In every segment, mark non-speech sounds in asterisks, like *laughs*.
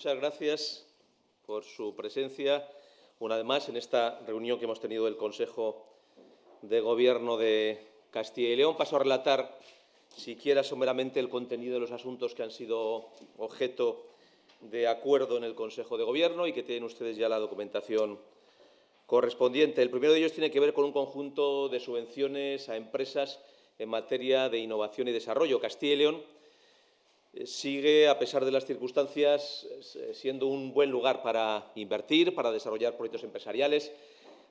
Muchas gracias por su presencia una vez más en esta reunión que hemos tenido del Consejo de Gobierno de Castilla y León. Paso a relatar, siquiera someramente, el contenido de los asuntos que han sido objeto de acuerdo en el Consejo de Gobierno y que tienen ustedes ya la documentación correspondiente. El primero de ellos tiene que ver con un conjunto de subvenciones a empresas en materia de innovación y desarrollo. Castilla y León sigue, a pesar de las circunstancias, eh, siendo un buen lugar para invertir, para desarrollar proyectos empresariales,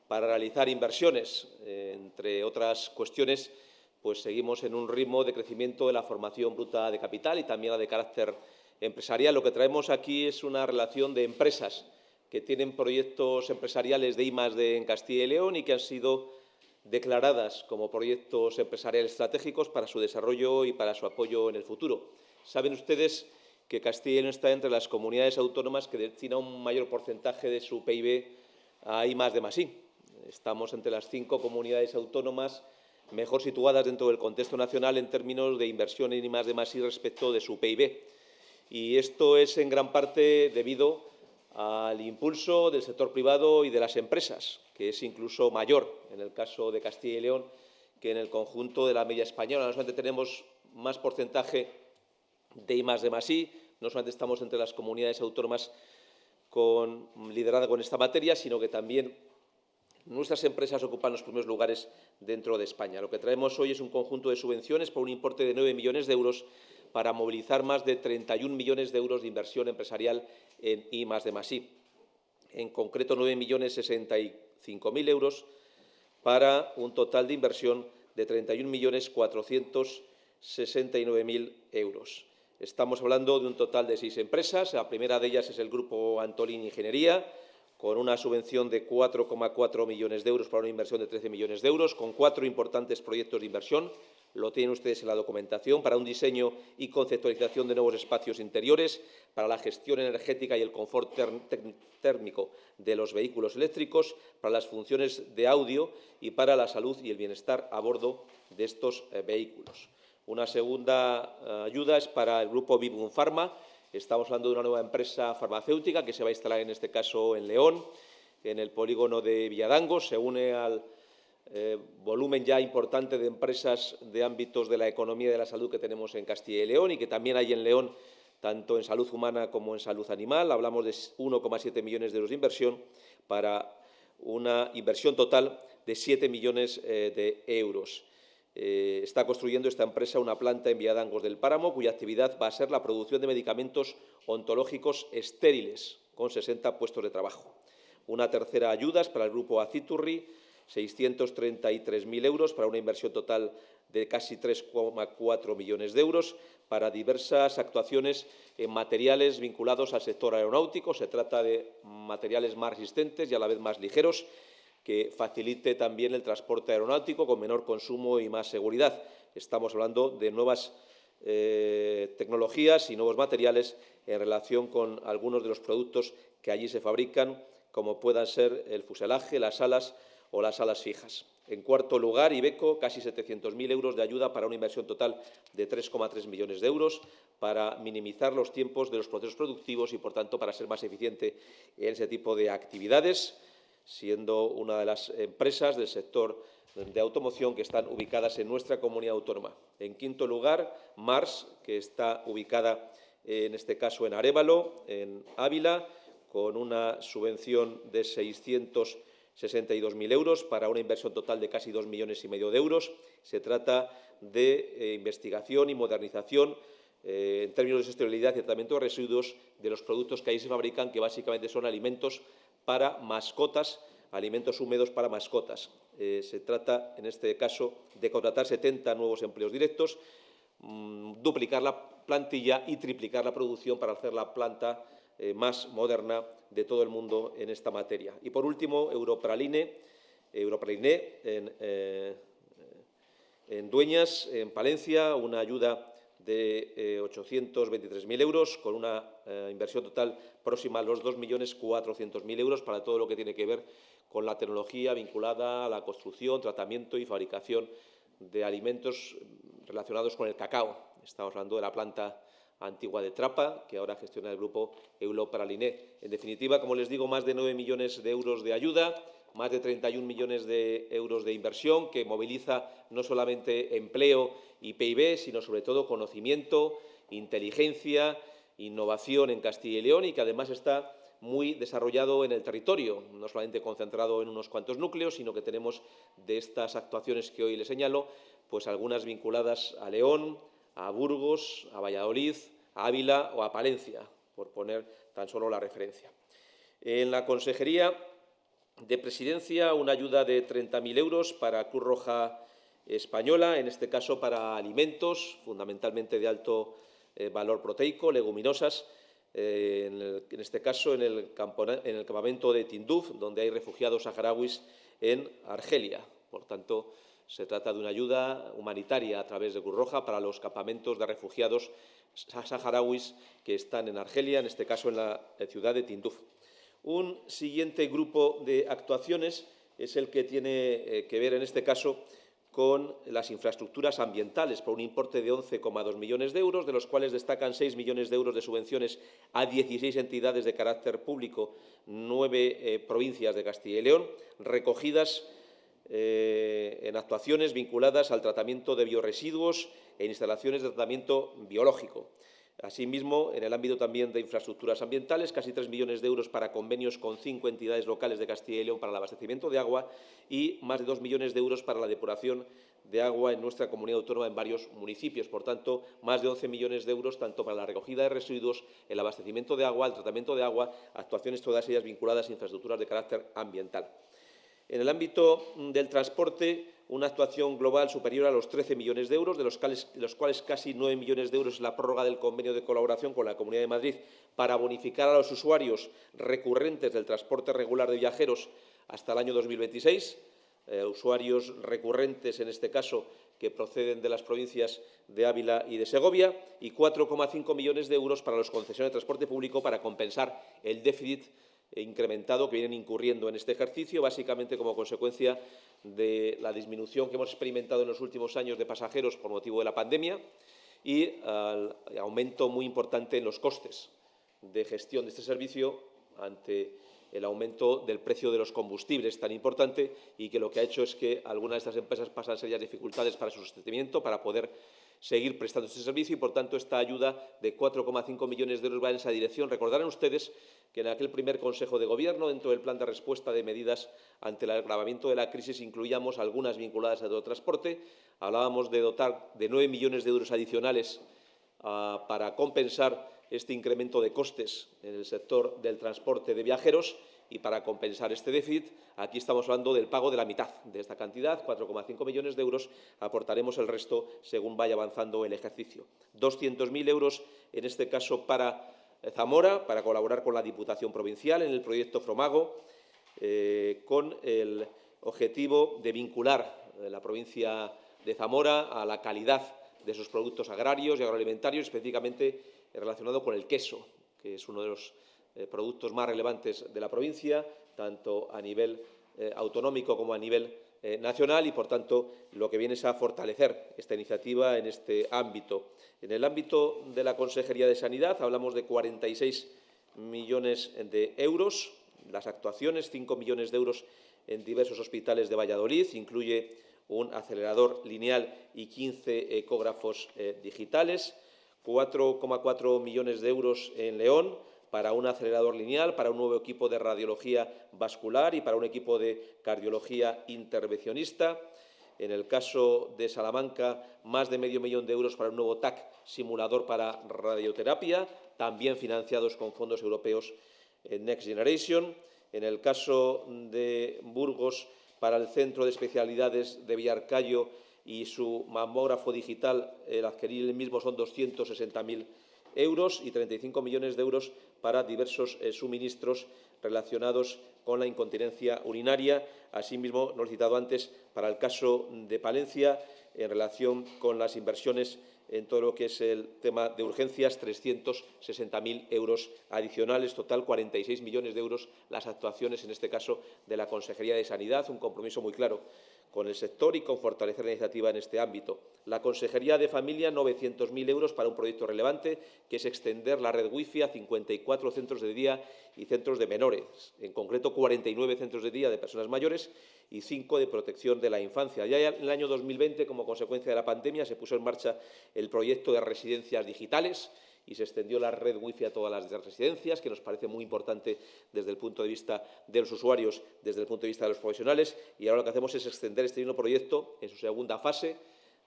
para realizar inversiones. Eh, entre otras cuestiones, pues seguimos en un ritmo de crecimiento de la formación bruta de capital y también la de carácter empresarial. Lo que traemos aquí es una relación de empresas que tienen proyectos empresariales de I en Castilla y León y que han sido declaradas como proyectos empresariales estratégicos para su desarrollo y para su apoyo en el futuro. Saben ustedes que Castilla y León está entre las comunidades autónomas que destina un mayor porcentaje de su PIB a I más de más Estamos entre las cinco comunidades autónomas mejor situadas dentro del contexto nacional en términos de inversión en I respecto de su PIB. Y esto es en gran parte debido al impulso del sector privado y de las empresas, que es incluso mayor en el caso de Castilla y León que en el conjunto de la media española. No solamente tenemos más porcentaje de I más de más. No solamente estamos entre las comunidades autónomas con, liderada con esta materia, sino que también nuestras empresas ocupan los primeros lugares dentro de España. Lo que traemos hoy es un conjunto de subvenciones por un importe de 9 millones de euros para movilizar más de 31 millones de euros de inversión empresarial en I más de más I. En concreto, 9 millones 65 mil euros para un total de inversión de 31 millones 469 mil euros. Estamos hablando de un total de seis empresas. La primera de ellas es el Grupo Antolín Ingeniería, con una subvención de 4,4 millones de euros para una inversión de 13 millones de euros, con cuatro importantes proyectos de inversión. Lo tienen ustedes en la documentación, para un diseño y conceptualización de nuevos espacios interiores, para la gestión energética y el confort térmico de los vehículos eléctricos, para las funciones de audio y para la salud y el bienestar a bordo de estos eh, vehículos. Una segunda eh, ayuda es para el grupo Vivum Pharma. Estamos hablando de una nueva empresa farmacéutica que se va a instalar en este caso en León, en el polígono de Villadango. Se une al eh, volumen ya importante de empresas de ámbitos de la economía y de la salud que tenemos en Castilla y León y que también hay en León tanto en salud humana como en salud animal. Hablamos de 1,7 millones de euros de inversión para una inversión total de 7 millones eh, de euros. Eh, está construyendo esta empresa una planta en Villadangos del Páramo, cuya actividad va a ser la producción de medicamentos ontológicos estériles, con 60 puestos de trabajo. Una tercera ayuda es para el grupo Aciturri, 633.000 euros para una inversión total de casi 3,4 millones de euros para diversas actuaciones en materiales vinculados al sector aeronáutico. Se trata de materiales más resistentes y a la vez más ligeros que facilite también el transporte aeronáutico con menor consumo y más seguridad. Estamos hablando de nuevas eh, tecnologías y nuevos materiales en relación con algunos de los productos que allí se fabrican, como puedan ser el fuselaje, las alas o las alas fijas. En cuarto lugar, Ibeco, casi 700.000 euros de ayuda para una inversión total de 3,3 millones de euros para minimizar los tiempos de los procesos productivos y, por tanto, para ser más eficiente en ese tipo de actividades siendo una de las empresas del sector de automoción que están ubicadas en nuestra comunidad autónoma. En quinto lugar, Mars, que está ubicada en este caso en Arévalo, en Ávila, con una subvención de 662.000 euros para una inversión total de casi 2 millones y medio de euros. Se trata de eh, investigación y modernización eh, en términos de sostenibilidad y tratamiento de residuos de los productos que ahí se fabrican, que básicamente son alimentos para mascotas, alimentos húmedos para mascotas. Eh, se trata, en este caso, de contratar 70 nuevos empleos directos, mm, duplicar la plantilla y triplicar la producción para hacer la planta eh, más moderna de todo el mundo en esta materia. Y, por último, Europraline, Europraline en, eh, en Dueñas, en Palencia, una ayuda de 823.000 euros, con una eh, inversión total próxima a los 2.400.000 euros para todo lo que tiene que ver con la tecnología vinculada a la construcción, tratamiento y fabricación de alimentos relacionados con el cacao. Estamos hablando de la planta antigua de Trapa, que ahora gestiona el grupo Europaraliné. En definitiva, como les digo, más de 9 millones de euros de ayuda, más de 31 millones de euros de inversión, que moviliza no solamente empleo y PIB, sino sobre todo conocimiento, inteligencia, innovación en Castilla y León y que además está muy desarrollado en el territorio, no solamente concentrado en unos cuantos núcleos, sino que tenemos de estas actuaciones que hoy les señalo, pues algunas vinculadas a León, a Burgos, a Valladolid, a Ávila o a Palencia, por poner tan solo la referencia. En la Consejería de Presidencia, una ayuda de 30.000 euros para Cruz Roja Española, en este caso para alimentos, fundamentalmente de alto eh, valor proteico, leguminosas, eh, en, este caso en el, campamento de Tinduf, donde hay refugiados saharauis en Argelia. Por tanto, se trata de una ayuda humanitaria a través de Cruz Roja para los campamentos de refugiados saharauis que están en Argelia, en este caso en la ciudad de Tinduf. Un siguiente grupo de actuaciones es el que tiene eh, que ver, en este caso, con las infraestructuras ambientales por un importe de 11,2 millones de euros, de los cuales destacan 6 millones de euros de subvenciones a 16 entidades de carácter público, nueve eh, provincias de Castilla y León, recogidas eh, en actuaciones vinculadas al tratamiento de bioresiduos e instalaciones de tratamiento biológico. Asimismo, en el ámbito también de infraestructuras ambientales, casi 3 millones de euros para convenios con cinco entidades locales de Castilla y León para el abastecimiento de agua y más de 2 millones de euros para la depuración de agua en nuestra comunidad autónoma en varios municipios. Por tanto, más de 11 millones de euros tanto para la recogida de residuos, el abastecimiento de agua, el tratamiento de agua, actuaciones todas ellas vinculadas a infraestructuras de carácter ambiental. En el ámbito del transporte, una actuación global superior a los 13 millones de euros, de los, cuales, casi 9 millones de euros es la prórroga del convenio de colaboración con la Comunidad de Madrid para bonificar a los usuarios recurrentes del transporte regular de viajeros hasta el año 2026, eh, usuarios recurrentes, en este caso, que proceden de las provincias de Ávila y de Segovia, y 4,5 millones de euros para los concesionarios de transporte público para compensar el déficit incrementado que vienen incurriendo en este ejercicio, básicamente como consecuencia de la disminución que hemos experimentado en los últimos años de pasajeros por motivo de la pandemia y al aumento muy importante en los costes de gestión de este servicio ante el aumento del precio de los combustibles tan importante y que lo que ha hecho es que algunas de estas empresas pasan serias dificultades para su sostenimiento, para poder seguir prestando este servicio y, por tanto, esta ayuda de 4,5 millones de euros va en esa dirección. Recordarán ustedes que en aquel primer Consejo de Gobierno, dentro del plan de respuesta de medidas ante el agravamiento de la crisis, incluíamos algunas vinculadas al transporte. Hablábamos de dotar de 9 millones de euros adicionales ah, para compensar este incremento de costes en el sector del transporte de viajeros y para compensar este déficit, aquí estamos hablando del pago de la mitad de esta cantidad, 4,5 millones de euros, aportaremos el resto según vaya avanzando el ejercicio. 200.000 euros, en este caso, para Zamora, para colaborar con la Diputación Provincial en el proyecto Fromago, eh, con el objetivo de vincular eh, la provincia de Zamora a la calidad de sus productos agrarios y agroalimentarios, específicamente relacionado con el queso, que es uno de los eh, productos más relevantes de la provincia, tanto a nivel eh, autonómico como a nivel eh, nacional y, por tanto, lo que viene es a fortalecer esta iniciativa en este ámbito. En el ámbito de la Consejería de Sanidad hablamos de 46 millones de euros, las actuaciones, 5 millones de euros en diversos hospitales de Valladolid, incluye un acelerador lineal y 15 ecógrafos digitales, 4,4 millones de euros en León, para un acelerador lineal, para un nuevo equipo de radiología vascular y para un equipo de cardiología intervencionista. En el caso de Salamanca, más de medio millón de euros para un nuevo TAC simulador para radioterapia, también financiados con fondos europeos Next Generation. En el caso de Burgos, para el Centro de Especialidades de Villarcayo y su mamógrafo digital, el adquirir el mismo son 260.000 euros y 35 millones de euros para diversos eh, suministros relacionados con la incontinencia urinaria. Asimismo, no lo he citado antes, para el caso de Palencia, en relación con las inversiones en todo lo que es el tema de urgencias, 360.000 euros adicionales, total 46 millones de euros las actuaciones, en este caso, de la Consejería de Sanidad, un compromiso muy claro con el sector y con fortalecer la iniciativa en este ámbito. La Consejería de Familia, 900.000 euros para un proyecto relevante, que es extender la red wifi a 54 centros de día y centros de menores, en concreto 49 centros de día de personas mayores y 5 de protección de la infancia. Ya en el año 2020, como consecuencia de la pandemia, se puso en marcha el proyecto de residencias digitales, y se extendió la red wifi a todas las residencias, que nos parece muy importante desde el punto de vista de los usuarios, desde el punto de vista de los profesionales. Y ahora lo que hacemos es extender este mismo proyecto en su segunda fase,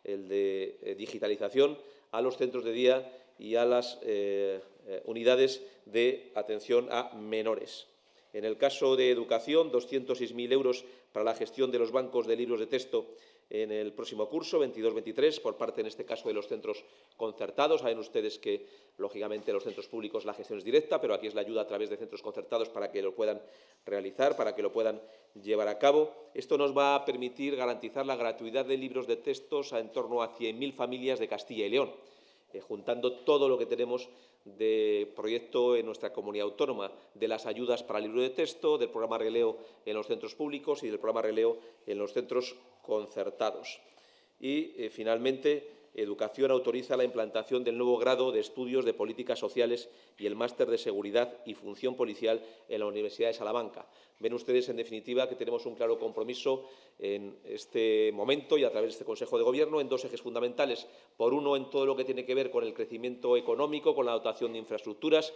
el de eh, digitalización, a los centros de día y a las eh, eh, unidades de atención a menores. En el caso de educación, 206.000 euros para la gestión de los bancos de libros de texto en el próximo curso, 22-23, por parte, en este caso, de los centros concertados. Saben ustedes que, lógicamente, los centros públicos la gestión es directa, pero aquí es la ayuda a través de centros concertados para que lo puedan realizar, para que lo puedan llevar a cabo. Esto nos va a permitir garantizar la gratuidad de libros de textos a en torno a 100.000 familias de Castilla y León. Eh, juntando todo lo que tenemos de proyecto en nuestra comunidad autónoma, de las ayudas para el libro de texto, del programa Releo en los centros públicos y del programa Releo en los centros concertados. Y, eh, finalmente, Educación autoriza la implantación del nuevo grado de Estudios de Políticas Sociales y el Máster de Seguridad y Función Policial en la Universidad de Salamanca. Ven ustedes, en definitiva, que tenemos un claro compromiso en este momento y a través de este Consejo de Gobierno en dos ejes fundamentales. Por uno, en todo lo que tiene que ver con el crecimiento económico, con la dotación de infraestructuras,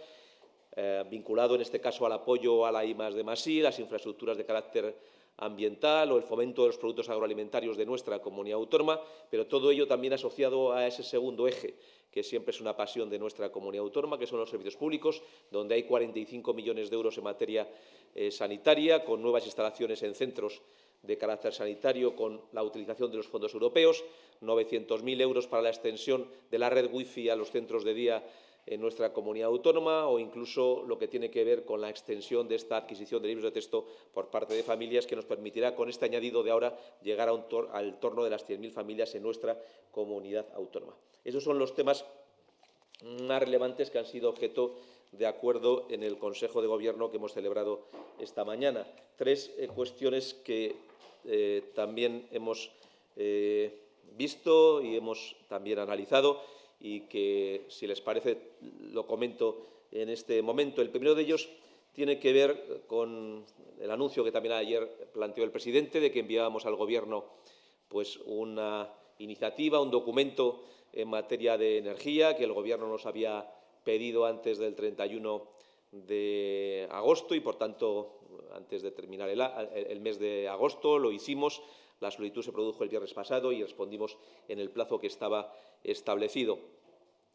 eh, vinculado en este caso al apoyo a la I de Masí, las infraestructuras de carácter ambiental o el fomento de los productos agroalimentarios de nuestra comunidad autónoma, pero todo ello también asociado a ese segundo eje, que siempre es una pasión de nuestra comunidad autónoma, que son los servicios públicos, donde hay 45 millones de euros en materia eh, sanitaria, con nuevas instalaciones en centros de carácter sanitario, con la utilización de los fondos europeos, 900.000 euros para la extensión de la red wifi a los centros de día en nuestra comunidad autónoma o incluso lo que tiene que ver con la extensión de esta adquisición de libros de texto por parte de familias que nos permitirá con este añadido de ahora llegar al torno de las 100.000 familias en nuestra comunidad autónoma. Esos son los temas más relevantes que han sido objeto de acuerdo en el Consejo de Gobierno que hemos celebrado esta mañana. Tres eh, cuestiones que eh, también hemos eh, visto y hemos también analizado y que, si les parece, lo comento en este momento. El primero de ellos tiene que ver con el anuncio que también ayer planteó el presidente de que enviábamos al Gobierno pues, una iniciativa, un documento en materia de energía que el Gobierno nos había pedido antes del 31 de agosto y, por tanto, antes de terminar el mes de agosto lo hicimos la solicitud se produjo el viernes pasado y respondimos en el plazo que estaba establecido.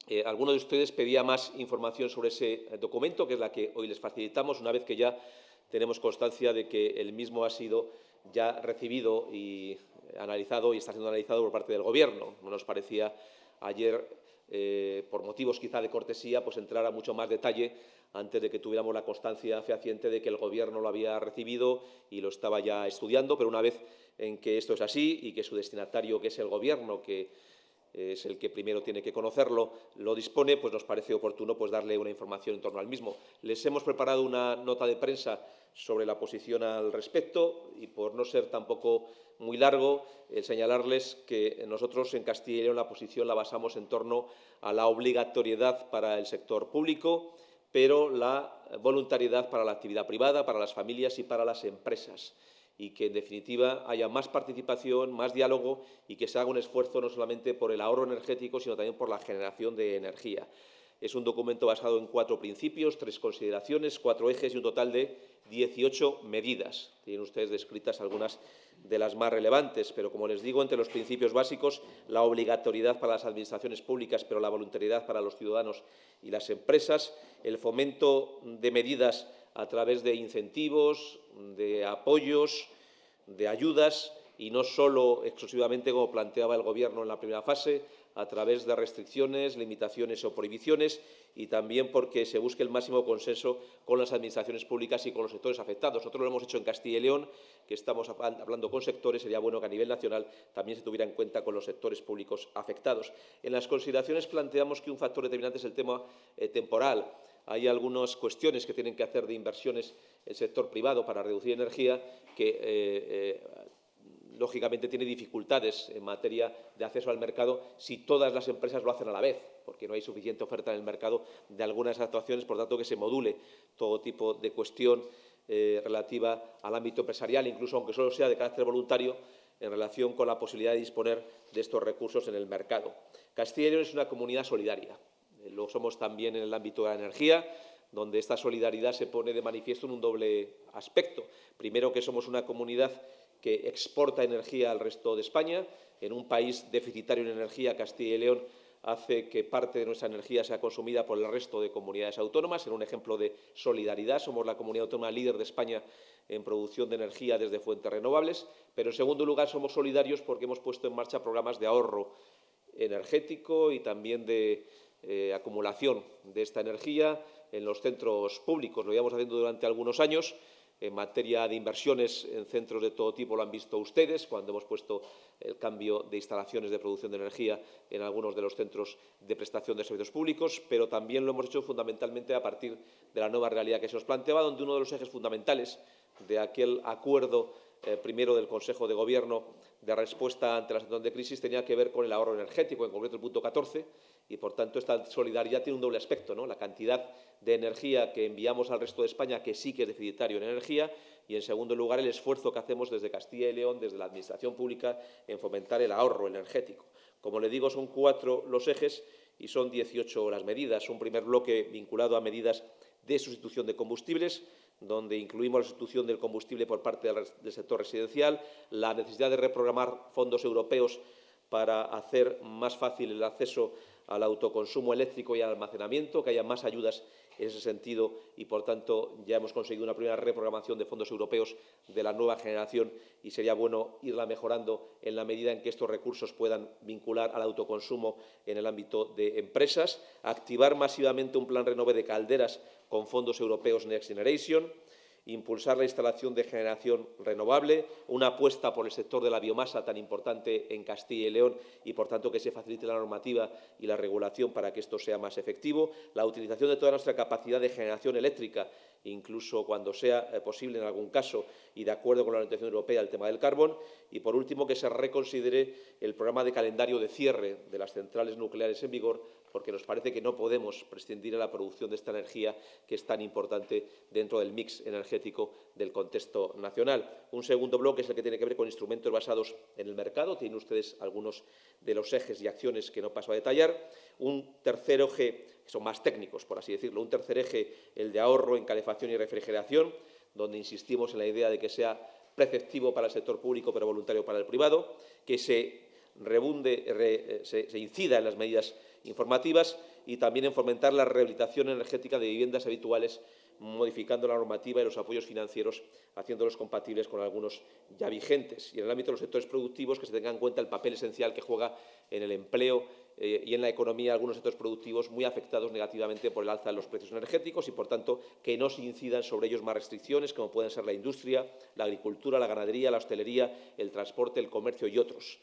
Eh, alguno de ustedes pedía más información sobre ese documento, que es la que hoy les facilitamos, una vez que ya tenemos constancia de que el mismo ha sido ya recibido y analizado y está siendo analizado por parte del Gobierno. No nos parecía ayer, eh, por motivos quizá de cortesía, pues entrar a mucho más detalle antes de que tuviéramos la constancia fehaciente de que el Gobierno lo había recibido y lo estaba ya estudiando, pero una vez en que esto es así y que su destinatario, que es el Gobierno, que es el que primero tiene que conocerlo, lo dispone, pues nos parece oportuno pues, darle una información en torno al mismo. Les hemos preparado una nota de prensa sobre la posición al respecto y, por no ser tampoco muy largo, el señalarles que nosotros en Castilla y León la posición la basamos en torno a la obligatoriedad para el sector público, pero la voluntariedad para la actividad privada, para las familias y para las empresas y que, en definitiva, haya más participación, más diálogo y que se haga un esfuerzo no solamente por el ahorro energético, sino también por la generación de energía. Es un documento basado en cuatro principios, tres consideraciones, cuatro ejes y un total de 18 medidas. Tienen ustedes descritas algunas de las más relevantes, pero como les digo, entre los principios básicos, la obligatoriedad para las administraciones públicas, pero la voluntariedad para los ciudadanos y las empresas, el fomento de medidas a través de incentivos, de apoyos, de ayudas y no solo exclusivamente como planteaba el Gobierno en la primera fase, a través de restricciones, limitaciones o prohibiciones y también porque se busque el máximo consenso con las administraciones públicas y con los sectores afectados. Nosotros lo hemos hecho en Castilla y León, que estamos hablando con sectores, sería bueno que a nivel nacional también se tuviera en cuenta con los sectores públicos afectados. En las consideraciones planteamos que un factor determinante es el tema eh, temporal. Hay algunas cuestiones que tienen que hacer de inversiones el sector privado para reducir energía que eh, eh, lógicamente, tiene dificultades en materia de acceso al mercado si todas las empresas lo hacen a la vez, porque no hay suficiente oferta en el mercado de algunas actuaciones, por tanto, que se module todo tipo de cuestión eh, relativa al ámbito empresarial, incluso aunque solo sea de carácter voluntario, en relación con la posibilidad de disponer de estos recursos en el mercado. Castilla y León es una comunidad solidaria. Lo somos también en el ámbito de la energía, donde esta solidaridad se pone de manifiesto en un doble aspecto. Primero, que somos una comunidad que exporta energía al resto de España. En un país deficitario en energía, Castilla y León hace que parte de nuestra energía sea consumida por el resto de comunidades autónomas. En un ejemplo de solidaridad, somos la comunidad autónoma líder de España en producción de energía desde fuentes renovables. Pero, en segundo lugar, somos solidarios porque hemos puesto en marcha programas de ahorro energético y también de eh, acumulación de esta energía en los centros públicos. Lo llevamos haciendo durante algunos años. En materia de inversiones en centros de todo tipo lo han visto ustedes cuando hemos puesto el cambio de instalaciones de producción de energía en algunos de los centros de prestación de servicios públicos, pero también lo hemos hecho fundamentalmente a partir de la nueva realidad que se nos planteaba, donde uno de los ejes fundamentales de aquel acuerdo eh, primero del Consejo de Gobierno de respuesta ante la situación de crisis tenía que ver con el ahorro energético, en concreto el punto 14, y por tanto esta solidaridad tiene un doble aspecto, la cantidad de energía que enviamos al resto de España, que sí que es deficitario en energía, y en segundo lugar el esfuerzo que hacemos desde Castilla y León, desde la Administración Pública, en fomentar el ahorro energético. Como le digo, son cuatro los ejes y son 18 las medidas. Un primer bloque vinculado a medidas de sustitución de combustibles, donde incluimos la sustitución del combustible por parte del sector residencial, la necesidad de reprogramar fondos europeos para hacer más fácil el acceso al autoconsumo eléctrico y al almacenamiento, que haya más ayudas en ese sentido y, por tanto, ya hemos conseguido una primera reprogramación de fondos europeos de la nueva generación y sería bueno irla mejorando en la medida en que estos recursos puedan vincular al autoconsumo en el ámbito de empresas, activar masivamente un plan renove de calderas con fondos europeos Next Generation, impulsar la instalación de generación renovable, una apuesta por el sector de la biomasa tan importante en Castilla y León y, por tanto, que se facilite la normativa y la regulación para que esto sea más efectivo, la utilización de toda nuestra capacidad de generación eléctrica, incluso cuando sea eh, posible en algún caso y de acuerdo con la orientación europea el tema del carbón, y, por último, que se reconsidere el programa de calendario de cierre de las centrales nucleares en vigor porque nos parece que no podemos prescindir de la producción de esta energía que es tan importante dentro del mix energético del contexto nacional. Un segundo bloque es el que tiene que ver con instrumentos basados en el mercado. Tienen ustedes algunos de los ejes y acciones que no paso a detallar. Un tercer eje, que son más técnicos, por así decirlo, un tercer eje, el de ahorro en calefacción y refrigeración, donde insistimos en la idea de que sea preceptivo para el sector público pero voluntario para el privado, que se rebunde, eh, se incida en las medidas informativas y también en fomentar la rehabilitación energética de viviendas habituales, modificando la normativa y los apoyos financieros, haciéndolos compatibles con algunos ya vigentes. Y en el ámbito de los sectores productivos, que se tenga en cuenta el papel esencial que juega en el empleo eh, y en la economía algunos sectores productivos muy afectados negativamente por el alza de los precios energéticos y, por tanto, que no se incidan sobre ellos más restricciones, como pueden ser la industria, la agricultura, la ganadería, la hostelería, el transporte, el comercio y otros.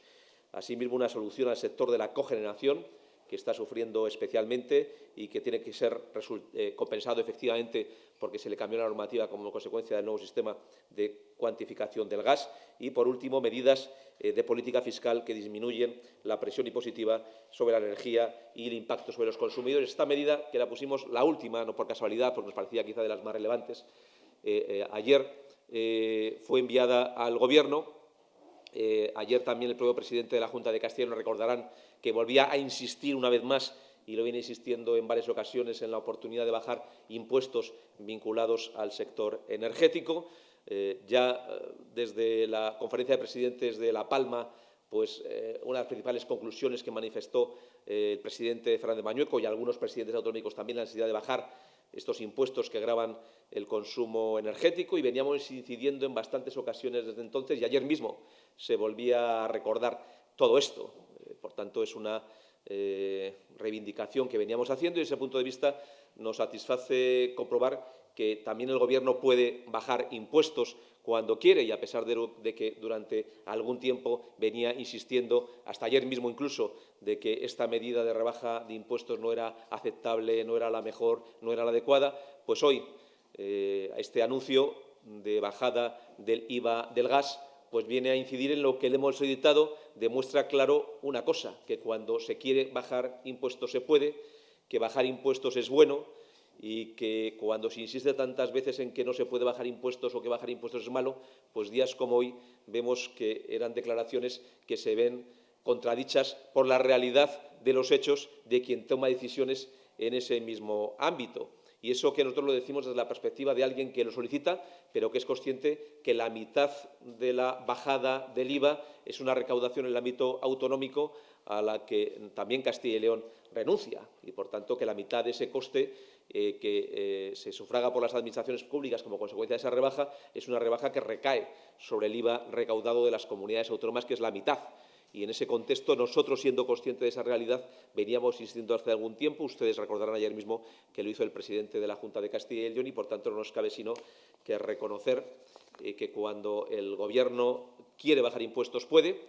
Asimismo, una solución al sector de la cogeneración, que está sufriendo especialmente y que tiene que ser eh, compensado efectivamente porque se le cambió la normativa como consecuencia del nuevo sistema de cuantificación del gas. Y, por último, medidas eh, de política fiscal que disminuyen la presión impositiva sobre la energía y el impacto sobre los consumidores. Esta medida, que la pusimos la última, no por casualidad, porque nos parecía quizá de las más relevantes, eh, ayer fue enviada al Gobierno ayer también el propio presidente de la Junta de Castilla nos recordarán que volvía a insistir una vez más y lo viene insistiendo en varias ocasiones en la oportunidad de bajar impuestos vinculados al sector energético. Eh, ya eh, desde la conferencia de presidentes de La Palma, pues una de las principales conclusiones que manifestó el presidente Fernández Mañueco y algunos presidentes autonómicos también la necesidad de bajar estos impuestos que graban el consumo energético y veníamos incidiendo en bastantes ocasiones desde entonces y ayer mismo se volvía a recordar todo esto. Por tanto, es una eh, reivindicación que veníamos haciendo y desde ese punto de vista nos satisface comprobar que también el Gobierno puede bajar impuestos cuando quiere y a pesar de, que durante algún tiempo venía insistiendo, hasta ayer mismo incluso, de que esta medida de rebaja de impuestos no era aceptable, no era la mejor, no era la adecuada, pues hoy eh, este anuncio de bajada del IVA del gas pues viene a incidir en lo que le hemos solicitado, demuestra claro una cosa, que cuando se quiere bajar impuestos se puede, que bajar impuestos es bueno y que cuando se insiste tantas veces en que no se puede bajar impuestos o que bajar impuestos es malo, pues días como hoy vemos que eran declaraciones que se ven contradichas por la realidad de los hechos de quien toma decisiones en ese mismo ámbito. Y eso que nosotros lo decimos desde la perspectiva de alguien que lo solicita, pero que es consciente que la mitad de la bajada del IVA es una recaudación en el ámbito autonómico a la que también Castilla y León renuncia. Y, por tanto, que la mitad de ese coste eh, que eh, se sufraga por las administraciones públicas como consecuencia de esa rebaja es una rebaja que recae sobre el IVA recaudado de las comunidades autónomas, que es la mitad y en ese contexto, nosotros, siendo conscientes de esa realidad, veníamos insistiendo hace algún tiempo. Ustedes recordarán ayer mismo que lo hizo el presidente de la Junta de Castilla y León y, por tanto, no nos cabe sino que reconocer eh, que cuando el Gobierno quiere bajar impuestos puede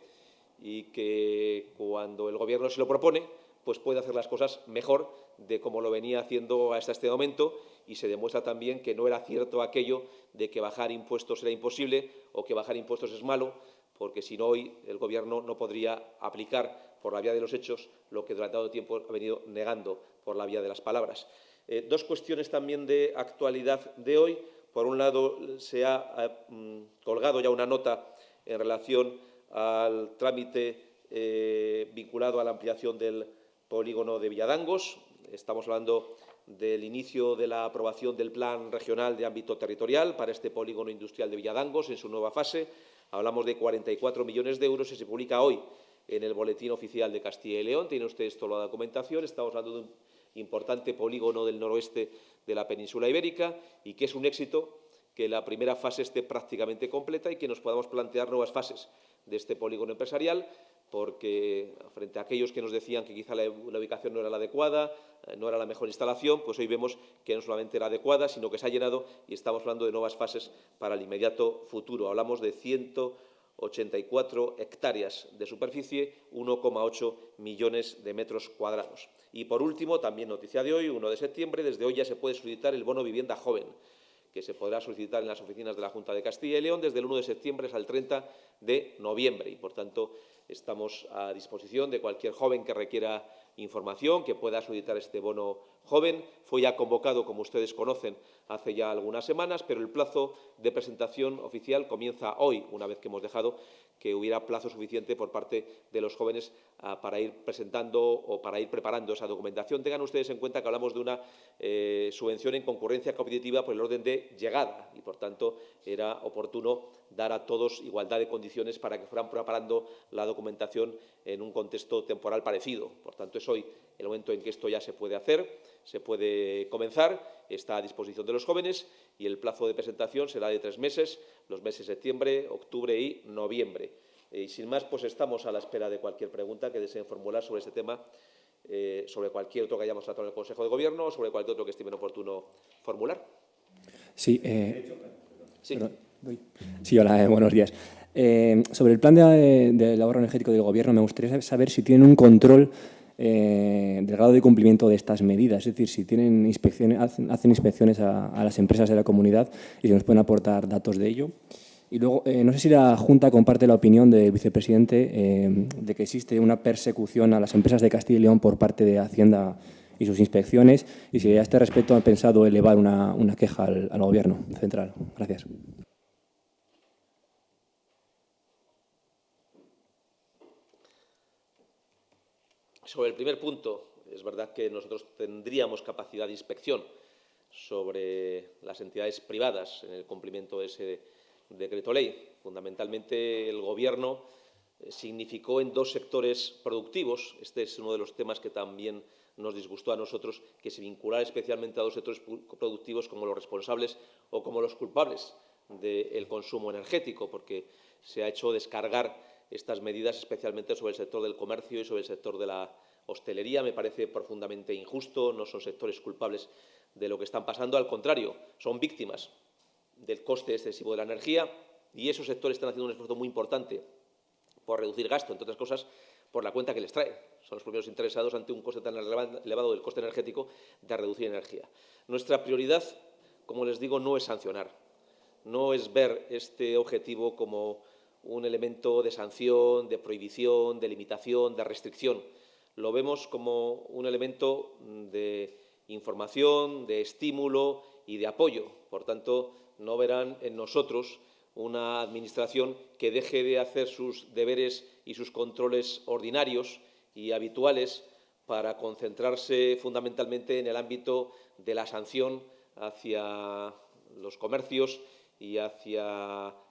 y que cuando el Gobierno se lo propone, pues puede hacer las cosas mejor de como lo venía haciendo hasta este momento y se demuestra también que no era cierto aquello de que bajar impuestos era imposible o que bajar impuestos es malo, porque si no hoy el Gobierno no podría aplicar por la vía de los hechos lo que durante todo tiempo ha venido negando por la vía de las palabras. Eh, dos cuestiones también de actualidad de hoy. Por un lado, se ha eh, mm, colgado ya una nota en relación al trámite eh, vinculado a la ampliación del polígono de Villadangos. Estamos hablando del inicio de la aprobación del Plan Regional de Ámbito Territorial para este polígono industrial de Villadangos en su nueva fase Hablamos de 44 millones de euros y se publica hoy en el Boletín Oficial de Castilla y León. Tiene ustedes toda la documentación. Estamos hablando de un importante polígono del noroeste de la península ibérica y que es un éxito que la primera fase esté prácticamente completa y que nos podamos plantear nuevas fases de este polígono empresarial porque frente a aquellos que nos decían que quizá la, ubicación no era la adecuada, no era la mejor instalación, pues hoy vemos que no solamente era adecuada, sino que se ha llenado y estamos hablando de nuevas fases para el inmediato futuro. Hablamos de 184 hectáreas de superficie, 1,8 millones de metros cuadrados. Y, por último, también noticia de hoy, 1 de septiembre, desde hoy ya se puede solicitar el bono vivienda joven que se podrá solicitar en las oficinas de la Junta de Castilla y León desde el 1 de septiembre hasta el 30 de noviembre. Y, por tanto, estamos a disposición de cualquier joven que requiera información, que pueda solicitar este bono joven. Fue ya convocado, como ustedes conocen, hace ya algunas semanas, pero el plazo de presentación oficial comienza hoy, una vez que hemos dejado que hubiera plazo suficiente por parte de los jóvenes ah, para ir presentando o para ir preparando esa documentación. Tengan ustedes en cuenta que hablamos de una eh, subvención en concurrencia competitiva por el orden de llegada y, por tanto, era oportuno dar a todos igualdad de condiciones para que fueran preparando la documentación en un contexto temporal parecido. Por tanto, es hoy el momento en que esto ya se puede hacer, se puede comenzar, está a disposición de los jóvenes y el plazo de presentación será de tres meses, los meses de septiembre, octubre y noviembre. Y sin más, pues estamos a la espera de cualquier pregunta que deseen formular sobre este tema, eh, sobre cualquier otro que hayamos tratado en el Consejo de Gobierno o sobre cualquier otro que estimen oportuno formular. Sí, eh, sí. hola, eh, buenos días. sobre el plan de, de ahorro energético del Gobierno, me gustaría saber si tienen un control eh, del grado de cumplimiento de estas medidas, es decir, si tienen inspecciones, hacen, inspecciones a, las empresas de la comunidad y si nos pueden aportar datos de ello. Y luego, eh, no sé si la Junta comparte la opinión del vicepresidente eh, de que existe una persecución a las empresas de Castilla y León por parte de Hacienda y sus inspecciones y si a este respecto han pensado elevar una, queja al, al Gobierno central. Gracias. Sobre el primer punto, es verdad que nosotros tendríamos capacidad de inspección sobre las entidades privadas en el cumplimiento de ese decreto ley. Fundamentalmente, el Gobierno eh, significó en dos sectores productivos. Este es uno de los temas que también nos disgustó a nosotros, que se vinculara especialmente a dos sectores productivos como los responsables o como los culpables del consumo energético, porque se ha hecho descargar estas medidas, especialmente sobre el sector del comercio y sobre el sector de la hostelería. Me parece profundamente injusto, no son sectores culpables de lo que están pasando, al contrario, son víctimas del coste excesivo de la energía y esos sectores están haciendo un esfuerzo muy importante por reducir gasto, entre otras cosas, por la cuenta que les trae. Son los primeros interesados ante un coste tan elevado del coste energético de reducir energía. Nuestra prioridad, como les digo, no es sancionar, no es ver este objetivo como un elemento de sanción, de prohibición, de limitación, de restricción. Lo vemos como un elemento de información, de estímulo y de apoyo. Por tanto, no verán en nosotros una Administración que deje de hacer sus deberes y sus controles ordinarios y habituales para concentrarse fundamentalmente en el ámbito de la sanción hacia los comercios y hacia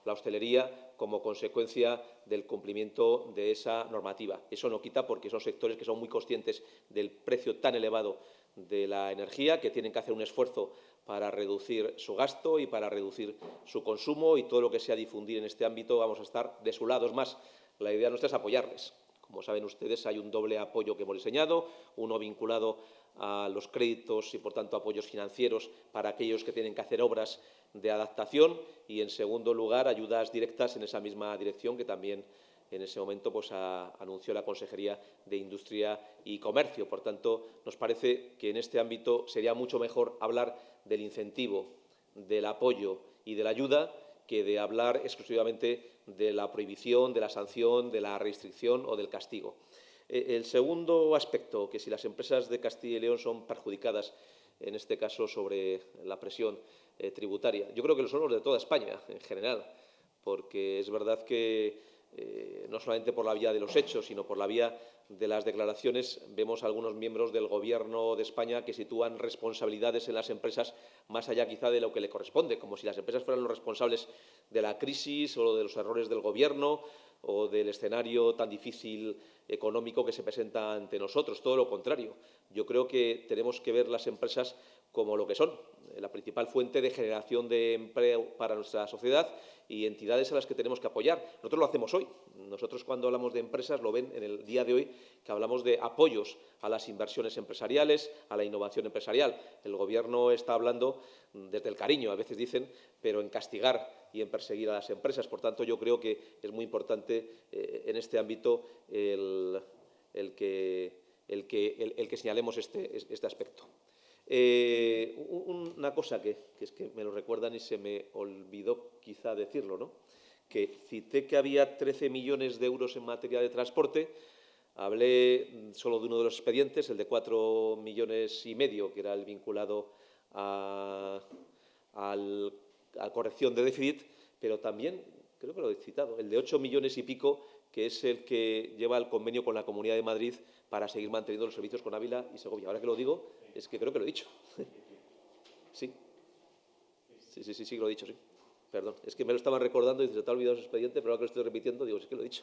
la hostelería como consecuencia del cumplimiento de esa normativa. Eso no quita porque son sectores que son muy conscientes del precio tan elevado de la energía, que tienen que hacer un esfuerzo para reducir su gasto y para reducir su consumo y todo lo que sea difundir en este ámbito vamos a estar de su lado. Es más, la idea nuestra es apoyarles. Como saben ustedes, hay un doble apoyo que hemos diseñado, uno vinculado a los créditos y, por tanto, apoyos financieros para aquellos que tienen que hacer obras de adaptación y, en segundo lugar, ayudas directas en esa misma dirección que también en ese momento pues, anunció la Consejería de Industria y Comercio. Por tanto, nos parece que en este ámbito sería mucho mejor hablar del incentivo, del apoyo y de la ayuda que de hablar exclusivamente de la prohibición, de la sanción, de la restricción o del castigo. E, el segundo aspecto, que si las empresas de Castilla y León son perjudicadas, en este caso sobre la presión eh, tributaria, yo creo que lo son los de toda España en general, porque es verdad que eh, no solamente por la vía de los hechos, sino por la vía de las declaraciones, vemos a algunos miembros del Gobierno de España que sitúan responsabilidades en las empresas más allá quizá de lo que le corresponde, como si las empresas fueran los responsables de la crisis o de los errores del Gobierno o del escenario tan difícil económico que se presenta ante nosotros. Todo lo contrario. Yo creo que tenemos que ver las empresas como lo que son, la principal fuente de generación de empleo para nuestra sociedad y entidades a las que tenemos que apoyar. Nosotros lo hacemos hoy. Nosotros cuando hablamos de empresas lo ven en el día de hoy que hablamos de apoyos a las inversiones empresariales, a la innovación empresarial. El Gobierno está hablando desde el cariño, a veces dicen, pero en castigar y en perseguir a las empresas. Por tanto, yo creo que es muy importante eh, en este ámbito el, que, señalemos este, este aspecto. Eh, una cosa que, es que me lo recuerdan y se me olvidó quizá decirlo, ¿no? que cité que había 13 millones de euros en materia de transporte, hablé solo de uno de los expedientes, el de 4 millones y medio, que era el vinculado a, a corrección de déficit, pero también, creo que lo he citado, el de 8 millones y pico, que es el que lleva el convenio con la Comunidad de Madrid para seguir manteniendo los servicios con Ávila y Segovia. Ahora que lo digo, es que creo que lo he dicho. *laughs* Sí. Sí, sí, sí, sí, lo he dicho, sí. Perdón, es que me lo estaban recordando y se te ha olvidado su expediente, pero ahora que lo estoy repitiendo, digo, sí que lo he dicho.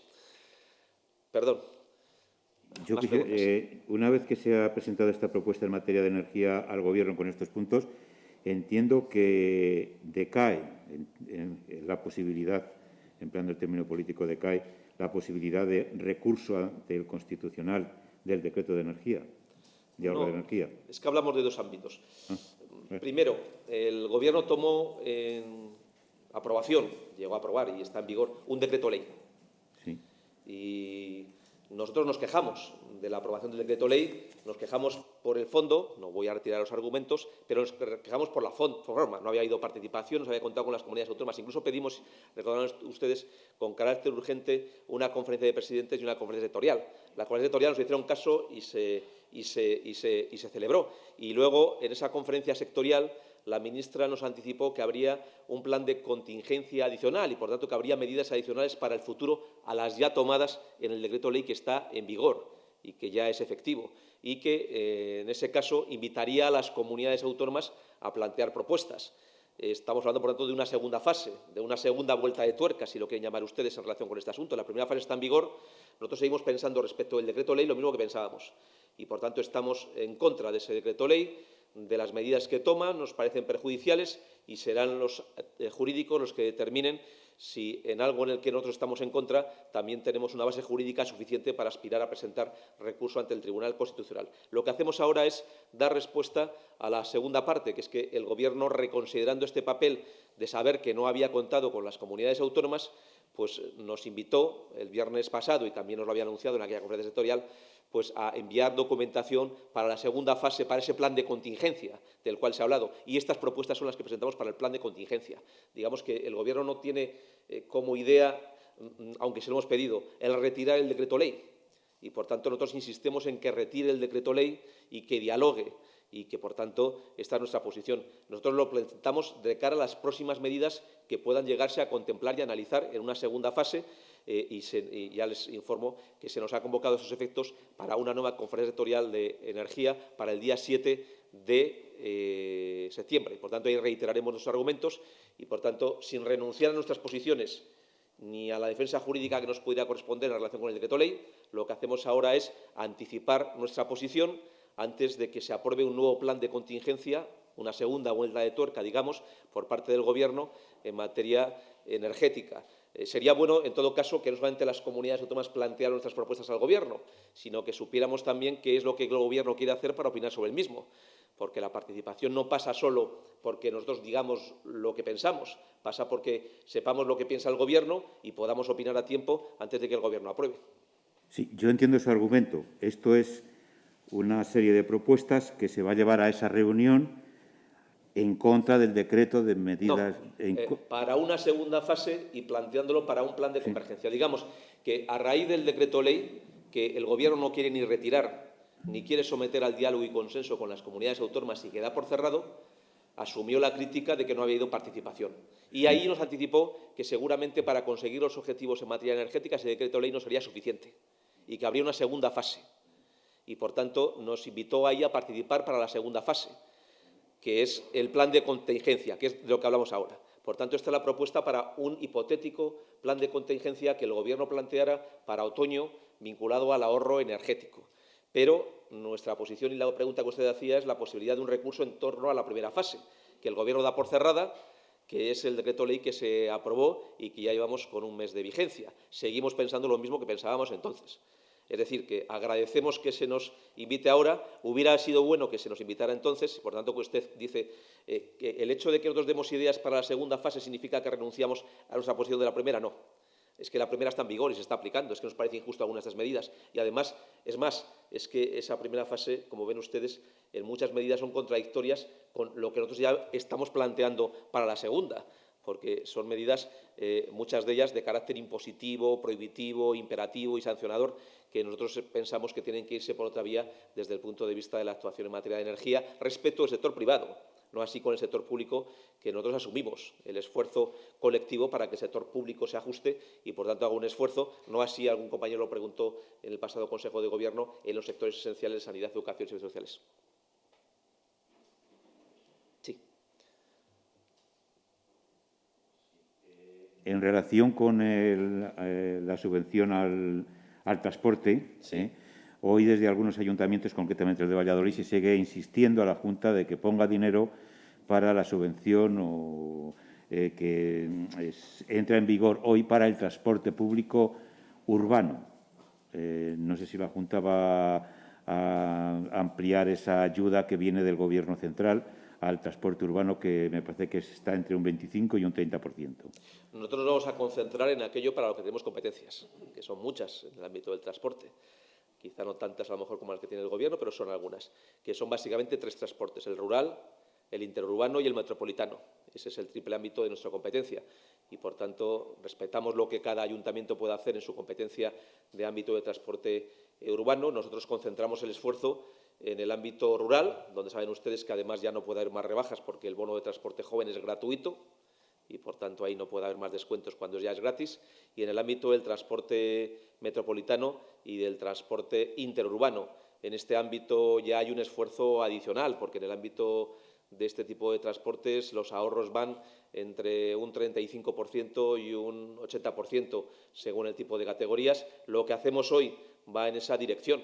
Perdón. Yo eh, una vez que se ha presentado esta propuesta en materia de energía al Gobierno con estos puntos, entiendo que decae en, la posibilidad, empleando el término político, decae la posibilidad de recurso ante el Constitucional del decreto de energía de ahorro de energía. Es que hablamos de dos ámbitos. Ah, Primero, el Gobierno tomó en aprobación, llegó a aprobar y está en vigor, un decreto ley. Sí. Y nosotros nos quejamos de la aprobación del decreto ley, nos quejamos por el fondo, no voy a retirar los argumentos, pero nos quejamos por la forma. No había habido participación, no se había contado con las comunidades autónomas. Incluso pedimos, recordarán ustedes, con carácter urgente, una conferencia de presidentes y una conferencia sectorial. La conferencia sectorial nos hicieron caso y se, y se, celebró. Y luego, en esa conferencia sectorial, la ministra nos anticipó que habría un plan de contingencia adicional y, por tanto, que habría medidas adicionales para el futuro a las ya tomadas en el decreto ley que está en vigor y que ya es efectivo, y que, eh, en ese caso, invitaría a las comunidades autónomas a plantear propuestas. Estamos hablando, por tanto, de una segunda fase, de una segunda vuelta de tuerca, si lo quieren llamar ustedes en relación con este asunto. La primera fase está en vigor. Nosotros seguimos pensando respecto del decreto ley lo mismo que pensábamos. Y, por tanto, estamos en contra de ese decreto ley de las medidas que toma, nos parecen perjudiciales y serán los eh, jurídicos los que determinen si en algo en el que nosotros estamos en contra también tenemos una base jurídica suficiente para aspirar a presentar recurso ante el Tribunal Constitucional. Lo que hacemos ahora es dar respuesta a la segunda parte, que es que el Gobierno, reconsiderando este papel de saber que no había contado con las comunidades autónomas, pues nos invitó el viernes pasado, y también nos lo había anunciado en aquella conferencia sectorial, pues a enviar documentación para la segunda fase, para ese plan de contingencia del cual se ha hablado. Y estas propuestas son las que presentamos para el plan de contingencia. Digamos que el Gobierno no tiene eh, como idea mm, aunque se lo hemos pedido, el retirar el decreto ley. Y, por tanto, nosotros insistimos en que retire el decreto ley y que dialogue y que, por tanto, esta es nuestra posición. Nosotros lo presentamos de cara a las próximas medidas que puedan llegarse a contemplar y analizar en una segunda fase eh, y, ya les informo que se nos ha convocado esos efectos para una nueva conferencia sectorial de energía para el día 7 de eh, septiembre. Por tanto, ahí reiteraremos nuestros argumentos y, por tanto, sin renunciar a nuestras posiciones ni a la defensa jurídica que nos pudiera corresponder en relación con el decreto ley, lo que hacemos ahora es anticipar nuestra posición antes de que se apruebe un nuevo plan de contingencia, una segunda vuelta de tuerca, digamos, por parte del Gobierno en materia energética. Eh, sería bueno, en todo caso, que no solamente las comunidades autónomas plantearan nuestras propuestas al Gobierno, sino que supiéramos también qué es lo que el Gobierno quiere hacer para opinar sobre el mismo, porque la participación no pasa solo porque nosotros digamos lo que pensamos, pasa porque sepamos lo que piensa el Gobierno y podamos opinar a tiempo antes de que el Gobierno apruebe. Sí, yo entiendo ese argumento. Esto es una serie de propuestas que se va a llevar a esa reunión en contra del decreto de medidas... Eh, para una segunda fase y planteándolo para un plan de convergencia. Digamos que a raíz del decreto ley, que el Gobierno no quiere ni retirar, ni quiere someter al diálogo y consenso con las comunidades autónomas y queda por cerrado, asumió la crítica de que no había habido participación. Y ahí nos anticipó que seguramente para conseguir los objetivos en materia energética ese decreto ley no sería suficiente y que habría una segunda fase. Y, por tanto, nos invitó ahí a participar para la segunda fase que es el plan de contingencia, que es de lo que hablamos ahora. Por tanto, esta es la propuesta para un hipotético plan de contingencia que el Gobierno planteara para otoño vinculado al ahorro energético. Pero nuestra posición y la pregunta que usted hacía es la posibilidad de un recurso en torno a la primera fase, que el Gobierno da por cerrada, que es el decreto ley que se aprobó y que ya llevamos con un mes de vigencia. Seguimos pensando lo mismo que pensábamos entonces. Es decir, que agradecemos que se nos invite ahora. Hubiera sido bueno que se nos invitara entonces, por tanto que usted dice eh, que el hecho de que nosotros demos ideas para la segunda fase significa que renunciamos a nuestra posición de la primera. No. Es que la primera está en vigor y se está aplicando. Es que nos parece injusto algunas de estas medidas. Y además, es más, es que esa primera fase, como ven ustedes, en muchas medidas son contradictorias con lo que nosotros ya estamos planteando para la segunda porque son medidas, eh, muchas de ellas de carácter impositivo, prohibitivo, imperativo y sancionador, que nosotros pensamos que tienen que irse por otra vía desde el punto de vista de la actuación en materia de energía respecto al sector privado, no así con el sector público, que nosotros asumimos el esfuerzo colectivo para que el sector público se ajuste y, por tanto, haga un esfuerzo, no así algún compañero lo preguntó en el pasado Consejo de Gobierno, en los sectores esenciales de sanidad, educación y servicios sociales. en relación con eh, la subvención al, transporte, ¿eh? hoy desde algunos ayuntamientos, concretamente el de Valladolid, se sigue insistiendo a la Junta de que ponga dinero para la subvención o, eh, que entra en vigor hoy para el transporte público urbano. no sé si la Junta va a ampliar esa ayuda que viene del Gobierno central al transporte urbano, que me parece que está entre un 25 y un 30%. Nosotros nos vamos a concentrar en aquello para lo que tenemos competencias, que son muchas en el ámbito del transporte. Quizá no tantas a lo mejor como las que tiene el Gobierno, pero son algunas, que son básicamente tres transportes, el rural, el interurbano y el metropolitano. Ese es el triple ámbito de nuestra competencia y, por tanto, respetamos lo que cada ayuntamiento pueda hacer en su competencia de ámbito de transporte urbano. Nosotros concentramos el esfuerzo en el ámbito rural, donde saben ustedes que además ya no puede haber más rebajas porque el bono de transporte joven es gratuito y por tanto ahí no puede haber más descuentos cuando ya es gratis. Y en el ámbito del transporte metropolitano y del transporte interurbano. En este ámbito ya hay un esfuerzo adicional porque en el ámbito de este tipo de transportes los ahorros van entre un 35% y un 80% según el tipo de categorías. Lo que hacemos hoy va en esa dirección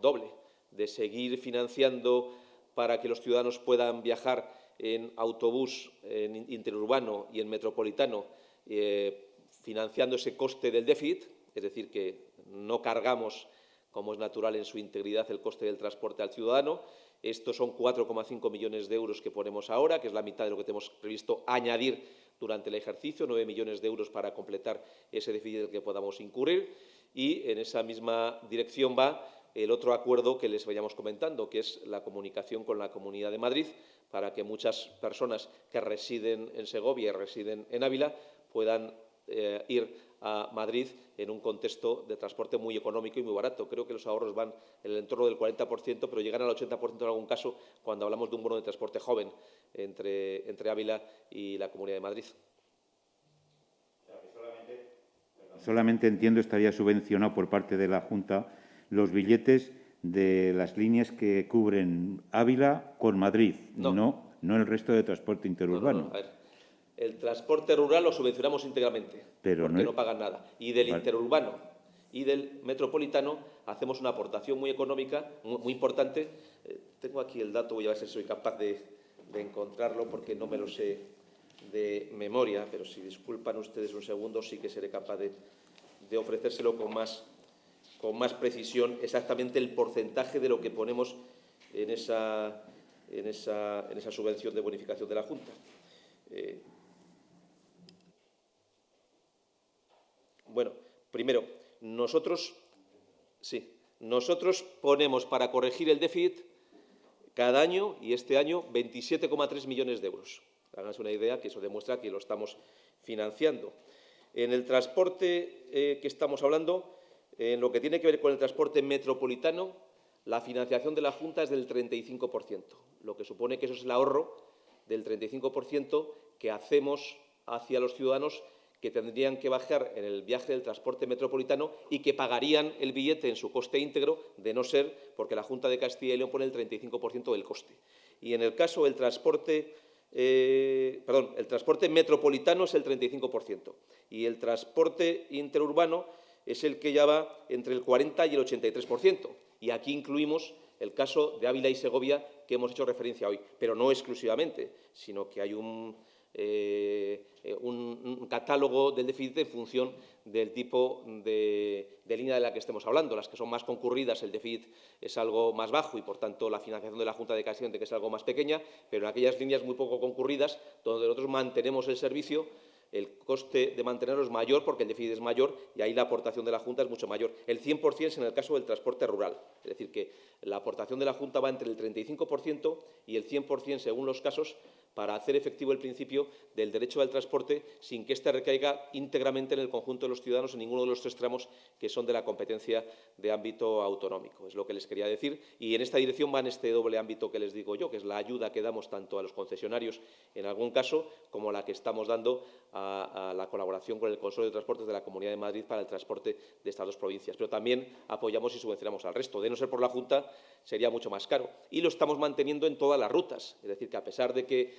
doble de seguir financiando para que los ciudadanos puedan viajar en autobús en interurbano y en metropolitano, eh, financiando ese coste del déficit, es decir, que no cargamos, como es natural en su integridad, el coste del transporte al ciudadano. Estos son 4,5 millones de euros que ponemos ahora, que es la mitad de lo que tenemos previsto añadir durante el ejercicio, 9 millones de euros para completar ese déficit que podamos incurrir. Y en esa misma dirección va el otro acuerdo que les vayamos comentando, que es la comunicación con la Comunidad de Madrid, para que muchas personas que residen en Segovia y residen en Ávila puedan eh, ir a Madrid en un contexto de transporte muy económico y muy barato. Creo que los ahorros van en el entorno del 40%, pero llegan al 80% en algún caso cuando hablamos de un bono de transporte joven entre, entre Ávila y la Comunidad de Madrid. Solamente entiendo estaría subvencionado por parte de la Junta los billetes de las líneas que cubren Ávila con Madrid, no, no, el resto de transporte interurbano. El transporte rural lo subvencionamos íntegramente, Pero porque no, pagan nada. Y del interurbano y del metropolitano hacemos una aportación muy económica, muy, importante. Eh, tengo aquí el dato, voy a ver si soy capaz de, encontrarlo porque no me lo sé de memoria, pero si disculpan ustedes un segundo, sí que seré capaz de, de ofrecérselo con más, con más precisión, exactamente el porcentaje de lo que ponemos en esa, en esa, en esa subvención de bonificación de la Junta. Eh, Bueno, primero, nosotros, sí, nosotros ponemos para corregir el déficit cada año, y este año, 27,3 millones de euros. Háganse una idea que eso demuestra que lo estamos financiando. En el transporte eh, que estamos hablando, en lo que tiene que ver con el transporte metropolitano, la financiación de la Junta es del 35%, lo que supone que eso es el ahorro del 35% que hacemos hacia los ciudadanos que tendrían que bajar en el viaje del transporte metropolitano y que pagarían el billete en su coste íntegro, de no ser porque la Junta de Castilla y León pone el 35% del coste. Y en el caso del transporte, eh, perdón, el transporte metropolitano es el 35% y el transporte interurbano es el que ya va entre el 40 y el 83%. Y aquí incluimos el caso de Ávila y Segovia que hemos hecho referencia hoy, pero no exclusivamente, sino que hay un, eh, catálogo del déficit en función del tipo de, línea de la que estemos hablando. Las que son más concurridas, el déficit es algo más bajo y, por tanto, la financiación de la Junta de Castilla que es algo más pequeña, pero en aquellas líneas muy poco concurridas, donde nosotros mantenemos el servicio, el coste de mantenerlo es mayor porque el déficit es mayor y ahí la aportación de la Junta es mucho mayor. El 100% es en el caso del transporte rural, es decir, que la aportación de la Junta va entre el 35% y el 100% según los casos para hacer efectivo el principio del derecho al transporte sin que éste recaiga íntegramente en el conjunto de los ciudadanos en ninguno de los tres tramos que son de la competencia de ámbito autonómico. Es lo que les quería decir. Y en esta dirección va en este doble ámbito que les digo yo, que es la ayuda que damos tanto a los concesionarios en algún caso como la que estamos dando a, la colaboración con el Consorcio de Transportes de la Comunidad de Madrid para el transporte de estas dos provincias. Pero también apoyamos y subvencionamos al resto. De no ser por la Junta, sería mucho más caro. Y lo estamos manteniendo en todas las rutas. Es decir, que a pesar de que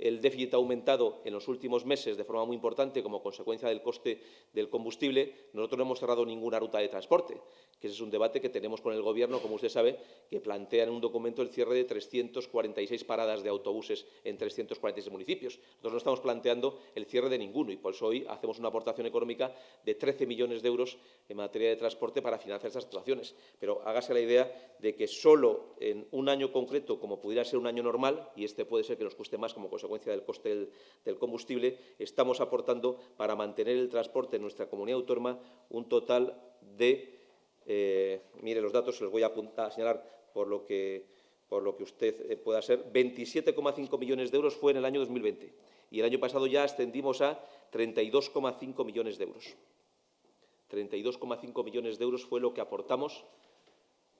el déficit ha aumentado en los últimos meses de forma muy importante como consecuencia del coste del combustible, nosotros no hemos cerrado ninguna ruta de transporte, que ese es un debate que tenemos con el Gobierno, como usted sabe, que plantea en un documento el cierre de 346 paradas de autobuses en 346 municipios. Nosotros no estamos planteando el cierre de ninguno y por eso hoy hacemos una aportación económica de 13 millones de euros en materia de transporte para financiar estas actuaciones. Pero hágase la idea de que solo en un año concreto, como pudiera ser un año normal, y este puede ser que nos cueste más como consecuencia del coste del, combustible, estamos aportando para mantener el transporte en nuestra comunidad autónoma un total de, eh, mire los datos, se los voy a, a señalar por lo que, por lo que usted eh, pueda ser, 27,5 millones de euros fue en el año 2020 y el año pasado ya ascendimos a 32,5 millones de euros. 32,5 millones de euros fue lo que aportamos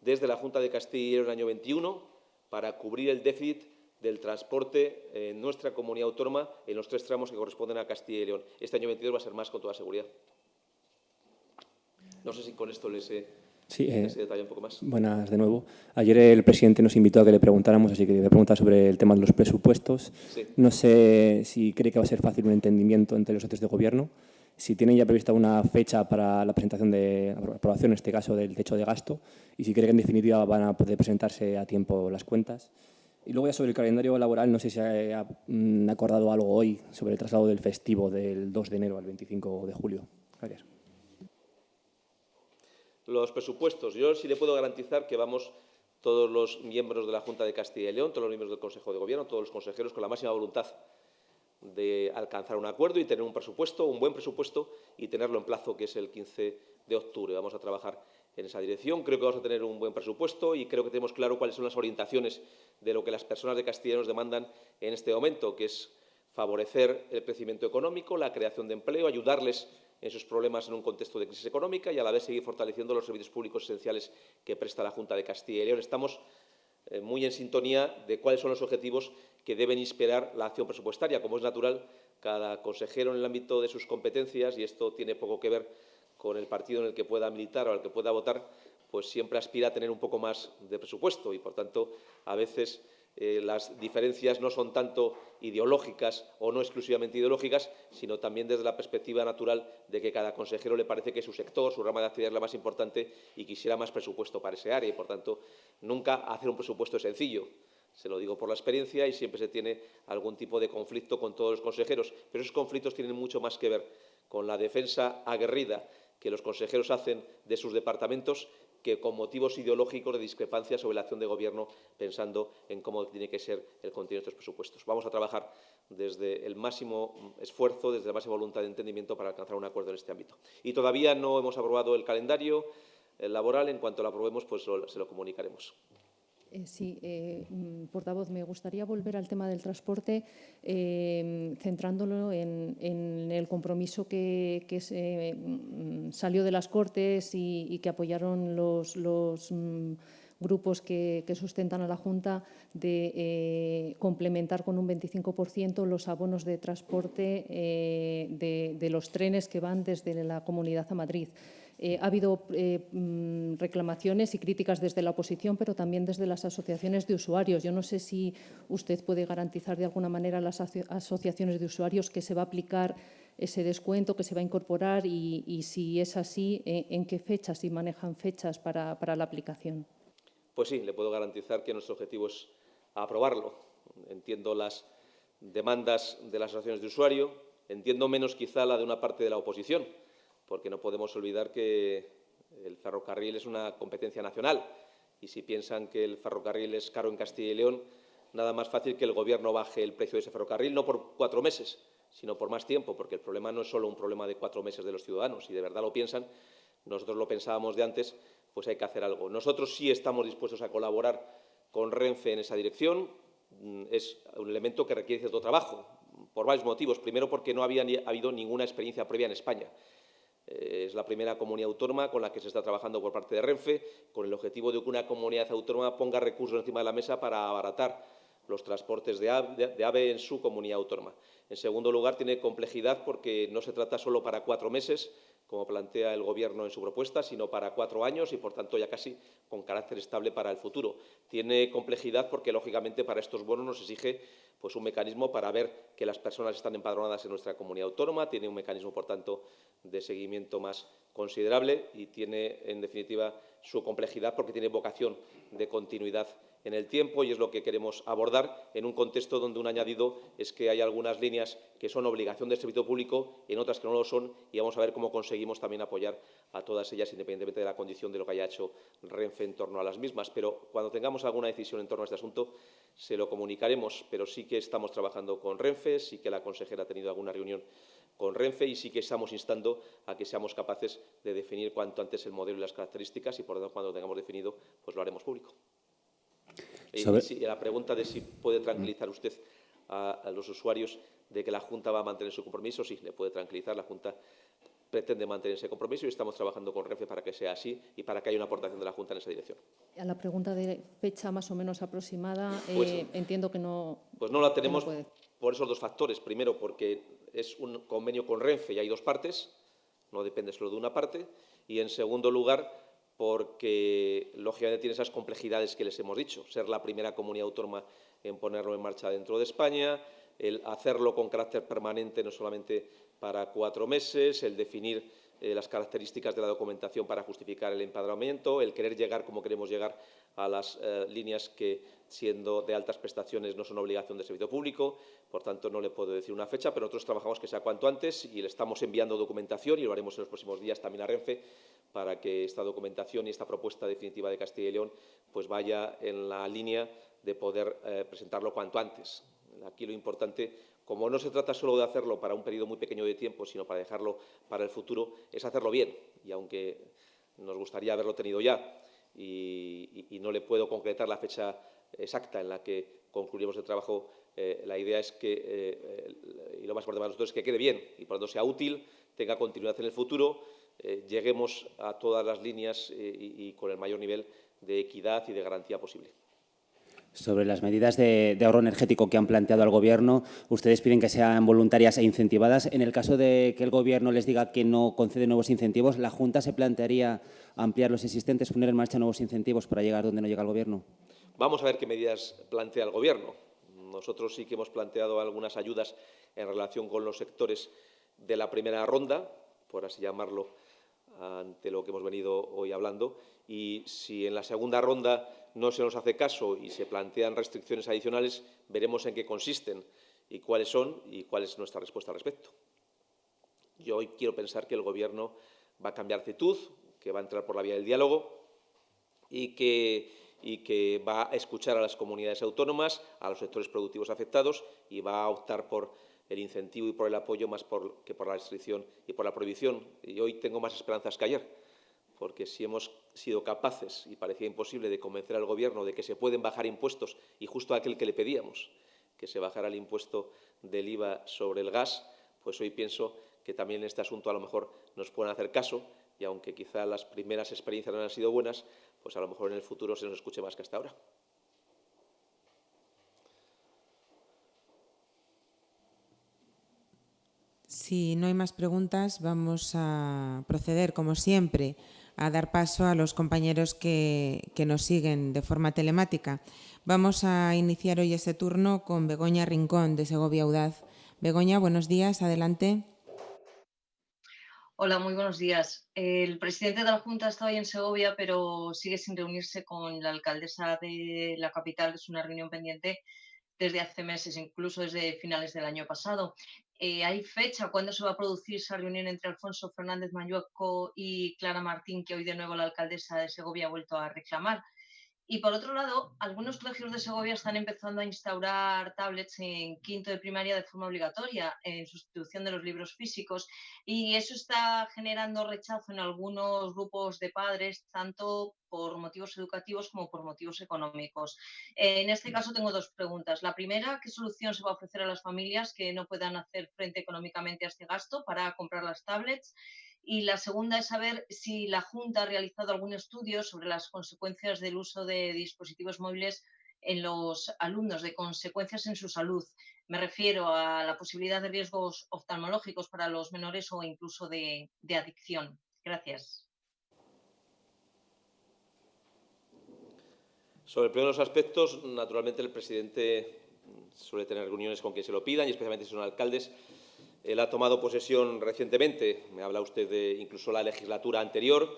desde la Junta de Castilla y en el año 21 para cubrir el déficit del transporte en nuestra comunidad autónoma en los tres tramos que corresponden a Castilla y León. Este año 22 va a ser más con toda seguridad. No sé si con esto les he, sí, eh, un poco más. Buenas de nuevo. Ayer el presidente nos invitó a que le preguntáramos, así que le voy a preguntar sobre el tema de los presupuestos. No sé si cree que va a ser fácil un entendimiento entre los socios de gobierno, si tienen ya prevista una fecha para la presentación de aprobación, en este caso del techo de gasto, y si cree que en definitiva van a poder presentarse a tiempo las cuentas. Y luego ya sobre el calendario laboral, no sé si ha mm, acordado algo hoy sobre el traslado del festivo del 2 de enero al 25 de julio. Gracias. Los presupuestos. Yo sí le puedo garantizar que vamos todos los miembros de la Junta de Castilla y León, todos los miembros del Consejo de Gobierno, todos los consejeros con la máxima voluntad de alcanzar un acuerdo y tener un presupuesto, un buen presupuesto y tenerlo en plazo, que es el 15 de octubre. Vamos a trabajar en esa dirección. Creo que vamos a tener un buen presupuesto y creo que tenemos claro cuáles son las orientaciones de lo que las personas de Castilla nos demandan en este momento, que es favorecer el crecimiento económico, la creación de empleo, ayudarles en sus problemas en un contexto de crisis económica y a la vez seguir fortaleciendo los servicios públicos esenciales que presta la Junta de Castilla y León. Estamos eh, muy en sintonía de cuáles son los objetivos que deben inspirar la acción presupuestaria. Como es natural, cada consejero en el ámbito de sus competencias, y esto tiene poco que ver con el partido en el que pueda militar o al que pueda votar, pues siempre aspira a tener un poco más de presupuesto y, por tanto, a veces eh, las diferencias no son tanto ideológicas o no exclusivamente ideológicas, sino también desde la perspectiva natural de que cada consejero le parece que su sector, su rama de actividad es la más importante y quisiera más presupuesto para ese área y, por tanto, nunca hacer un presupuesto es sencillo. Se lo digo por la experiencia y siempre se tiene algún tipo de conflicto con todos los consejeros, pero esos conflictos tienen mucho más que ver con la defensa aguerrida que los consejeros hacen de sus departamentos que con motivos ideológicos de discrepancia sobre la acción de Gobierno, pensando en cómo tiene que ser el contenido de estos presupuestos. Vamos a trabajar desde el máximo esfuerzo, desde la máxima voluntad de entendimiento para alcanzar un acuerdo en este ámbito. Y todavía no hemos aprobado el calendario laboral. En cuanto lo aprobemos, pues se lo comunicaremos. Eh, sí, eh, mm, portavoz, me gustaría volver al tema del transporte, eh, centrándolo en, el compromiso que, mm, salió de las Cortes y, que apoyaron los, mm, grupos que, sustentan a la Junta de complementar con un 25% los abonos de transporte de los trenes que van desde la Comunidad a Madrid. Eh, ha habido eh, mm, reclamaciones y críticas desde la oposición, pero también desde las asociaciones de usuarios. Yo no sé si usted puede garantizar de alguna manera a las asociaciones de usuarios que se va a aplicar ese descuento, que se va a incorporar y, si es así, en qué fechas, si manejan fechas para, la aplicación. Pues sí, le puedo garantizar que nuestro objetivo es aprobarlo. Entiendo las demandas de las asociaciones de usuario, entiendo menos quizá la de una parte de la oposición, porque no podemos olvidar que el ferrocarril es una competencia nacional y si piensan que el ferrocarril es caro en Castilla y León, nada más fácil que el Gobierno baje el precio de ese ferrocarril, no por cuatro meses, sino por más tiempo, porque el problema no es solo un problema de cuatro meses de los ciudadanos. Si de verdad lo piensan, nosotros lo pensábamos de antes, pues hay que hacer algo. Nosotros sí estamos dispuestos a colaborar con Renfe en esa dirección. Mm, es un elemento que requiere cierto trabajo, por varios motivos. Primero, porque no había habido ninguna experiencia previa en España. Eh, es la primera comunidad autónoma con la que se está trabajando por parte de Renfe, con el objetivo de que una comunidad autónoma ponga recursos encima de la mesa para abaratar los transportes de AVE, en su comunidad autónoma. En segundo lugar, tiene complejidad porque no se trata solo para cuatro meses, como plantea el Gobierno en su propuesta, sino para cuatro años y, por tanto, ya casi con carácter estable para el futuro. Tiene complejidad porque, lógicamente, para estos bonos nos exige pues, un mecanismo para ver que las personas están empadronadas en nuestra comunidad autónoma, tiene un mecanismo, por tanto, de seguimiento más considerable y tiene, en definitiva, su complejidad porque tiene vocación de continuidad en el tiempo y es lo que queremos abordar en un contexto donde un añadido es que hay algunas líneas que son obligación del servicio público y en otras que no lo son y vamos a ver cómo conseguimos también apoyar a todas ellas independientemente de la condición de lo que haya hecho Renfe en torno a las mismas. Pero cuando tengamos alguna decisión en torno a este asunto se lo comunicaremos, pero sí que estamos trabajando con Renfe, sí que la consejera ha tenido alguna reunión con Renfe y sí que estamos instando a que seamos capaces de definir cuanto antes el modelo y las características y, por lo tanto, cuando lo tengamos definido, pues lo haremos público. Y, la pregunta de si puede tranquilizar usted a, los usuarios de que la Junta va a mantener su compromiso, sí, le puede tranquilizar. La Junta pretende mantener ese compromiso y estamos trabajando con Renfe para que sea así y para que haya una aportación de la Junta en esa dirección. A la pregunta de fecha más o menos aproximada, pues eh, entiendo que no. Pues no la tenemos por esos dos factores. Primero, porque es un convenio con Renfe y hay dos partes, no depende solo de una parte. Y en segundo lugar, porque lógicamente tiene esas complejidades que les hemos dicho, ser la primera comunidad autónoma en ponerlo en marcha dentro de España, el hacerlo con carácter permanente no solamente para cuatro meses, el definir eh, las características de la documentación para justificar el empadronamiento, el querer llegar como queremos llegar a las eh, líneas que, siendo de altas prestaciones, no son obligación de servicio público. Por tanto, no le puedo decir una fecha, pero nosotros trabajamos que sea cuanto antes y le estamos enviando documentación y lo haremos en los próximos días también a Renfe para que esta documentación y esta propuesta definitiva de Castilla y León pues vaya en la línea de poder eh, presentarlo cuanto antes. Aquí lo importante, como no se trata solo de hacerlo para un periodo muy pequeño de tiempo, sino para dejarlo para el futuro, es hacerlo bien. Y aunque nos gustaría haberlo tenido ya y, no le puedo concretar la fecha exacta en la que concluiremos el trabajo eh, la idea es que, y lo más importante para nosotros es que quede bien y por lo tanto sea útil, tenga continuidad en el futuro, lleguemos a todas las líneas y con el mayor nivel de equidad y de garantía posible. Sobre las medidas de, ahorro energético que han planteado al Gobierno, ustedes piden que sean voluntarias e incentivadas. En el caso de que el Gobierno les diga que no concede nuevos incentivos, ¿la Junta se plantearía ampliar los existentes, poner en marcha nuevos incentivos para llegar donde no llega el Gobierno? Vamos a ver qué medidas plantea el Gobierno. Nosotros sí que hemos planteado algunas ayudas en relación con los sectores de la primera ronda, por así llamarlo, ante lo que hemos venido hoy hablando. Y si en la segunda ronda no se nos hace caso y se plantean restricciones adicionales, veremos en qué consisten y cuáles son y cuál es nuestra respuesta al respecto. Yo hoy quiero pensar que el Gobierno va a cambiar actitud, que va a entrar por la vía del diálogo y que, va a escuchar a las comunidades autónomas, a los sectores productivos afectados y va a optar por el incentivo y por el apoyo más que por la restricción y por la prohibición. Y hoy tengo más esperanzas que ayer porque si hemos sido capaces, y parecía imposible, de convencer al Gobierno de que se pueden bajar impuestos, y justo aquel que le pedíamos, que se bajara el impuesto del IVA sobre el gas, pues hoy pienso que también en este asunto a lo mejor nos pueden hacer caso, y aunque quizá las primeras experiencias no han sido buenas, pues a lo mejor en el futuro se nos escuche más que hasta ahora. Si no hay más preguntas, vamos a proceder, como siempre, a dar paso a los compañeros que, nos siguen de forma telemática. Vamos a iniciar hoy este turno con Begoña Rincón, de Segovia Audaz. Begoña, buenos días, adelante. Hola, muy buenos días. El presidente de la Junta está hoy en Segovia, pero sigue sin reunirse con la alcaldesa de la capital. Es una reunión pendiente desde hace meses, incluso desde finales del año pasado. Eh, ¿Hay fecha cuándo se va a producir esa reunión entre Alfonso Fernández Mayueco y Clara Martín, que hoy de nuevo la alcaldesa de Segovia ha vuelto a reclamar? Y por otro lado, algunos colegios de Segovia están empezando a instaurar tablets en quinto de primaria de forma obligatoria, en sustitución de los libros físicos, y eso está generando rechazo en algunos grupos de padres, tanto por motivos educativos como por motivos económicos. En este caso tengo dos preguntas. La primera, ¿qué solución se va a ofrecer a las familias que no puedan hacer frente económicamente a este gasto para comprar las tablets? Y la segunda es saber si la Junta ha realizado algún estudio sobre las consecuencias del uso de dispositivos móviles en los alumnos, de consecuencias en su salud. Me refiero a la posibilidad de riesgos oftalmológicos para los menores o incluso de, adicción. Gracias. Sobre el primero de los aspectos, naturalmente el presidente suele tener reuniones con quien se lo pidan y especialmente si son alcaldes él ha tomado posesión recientemente, me habla usted de incluso la legislatura anterior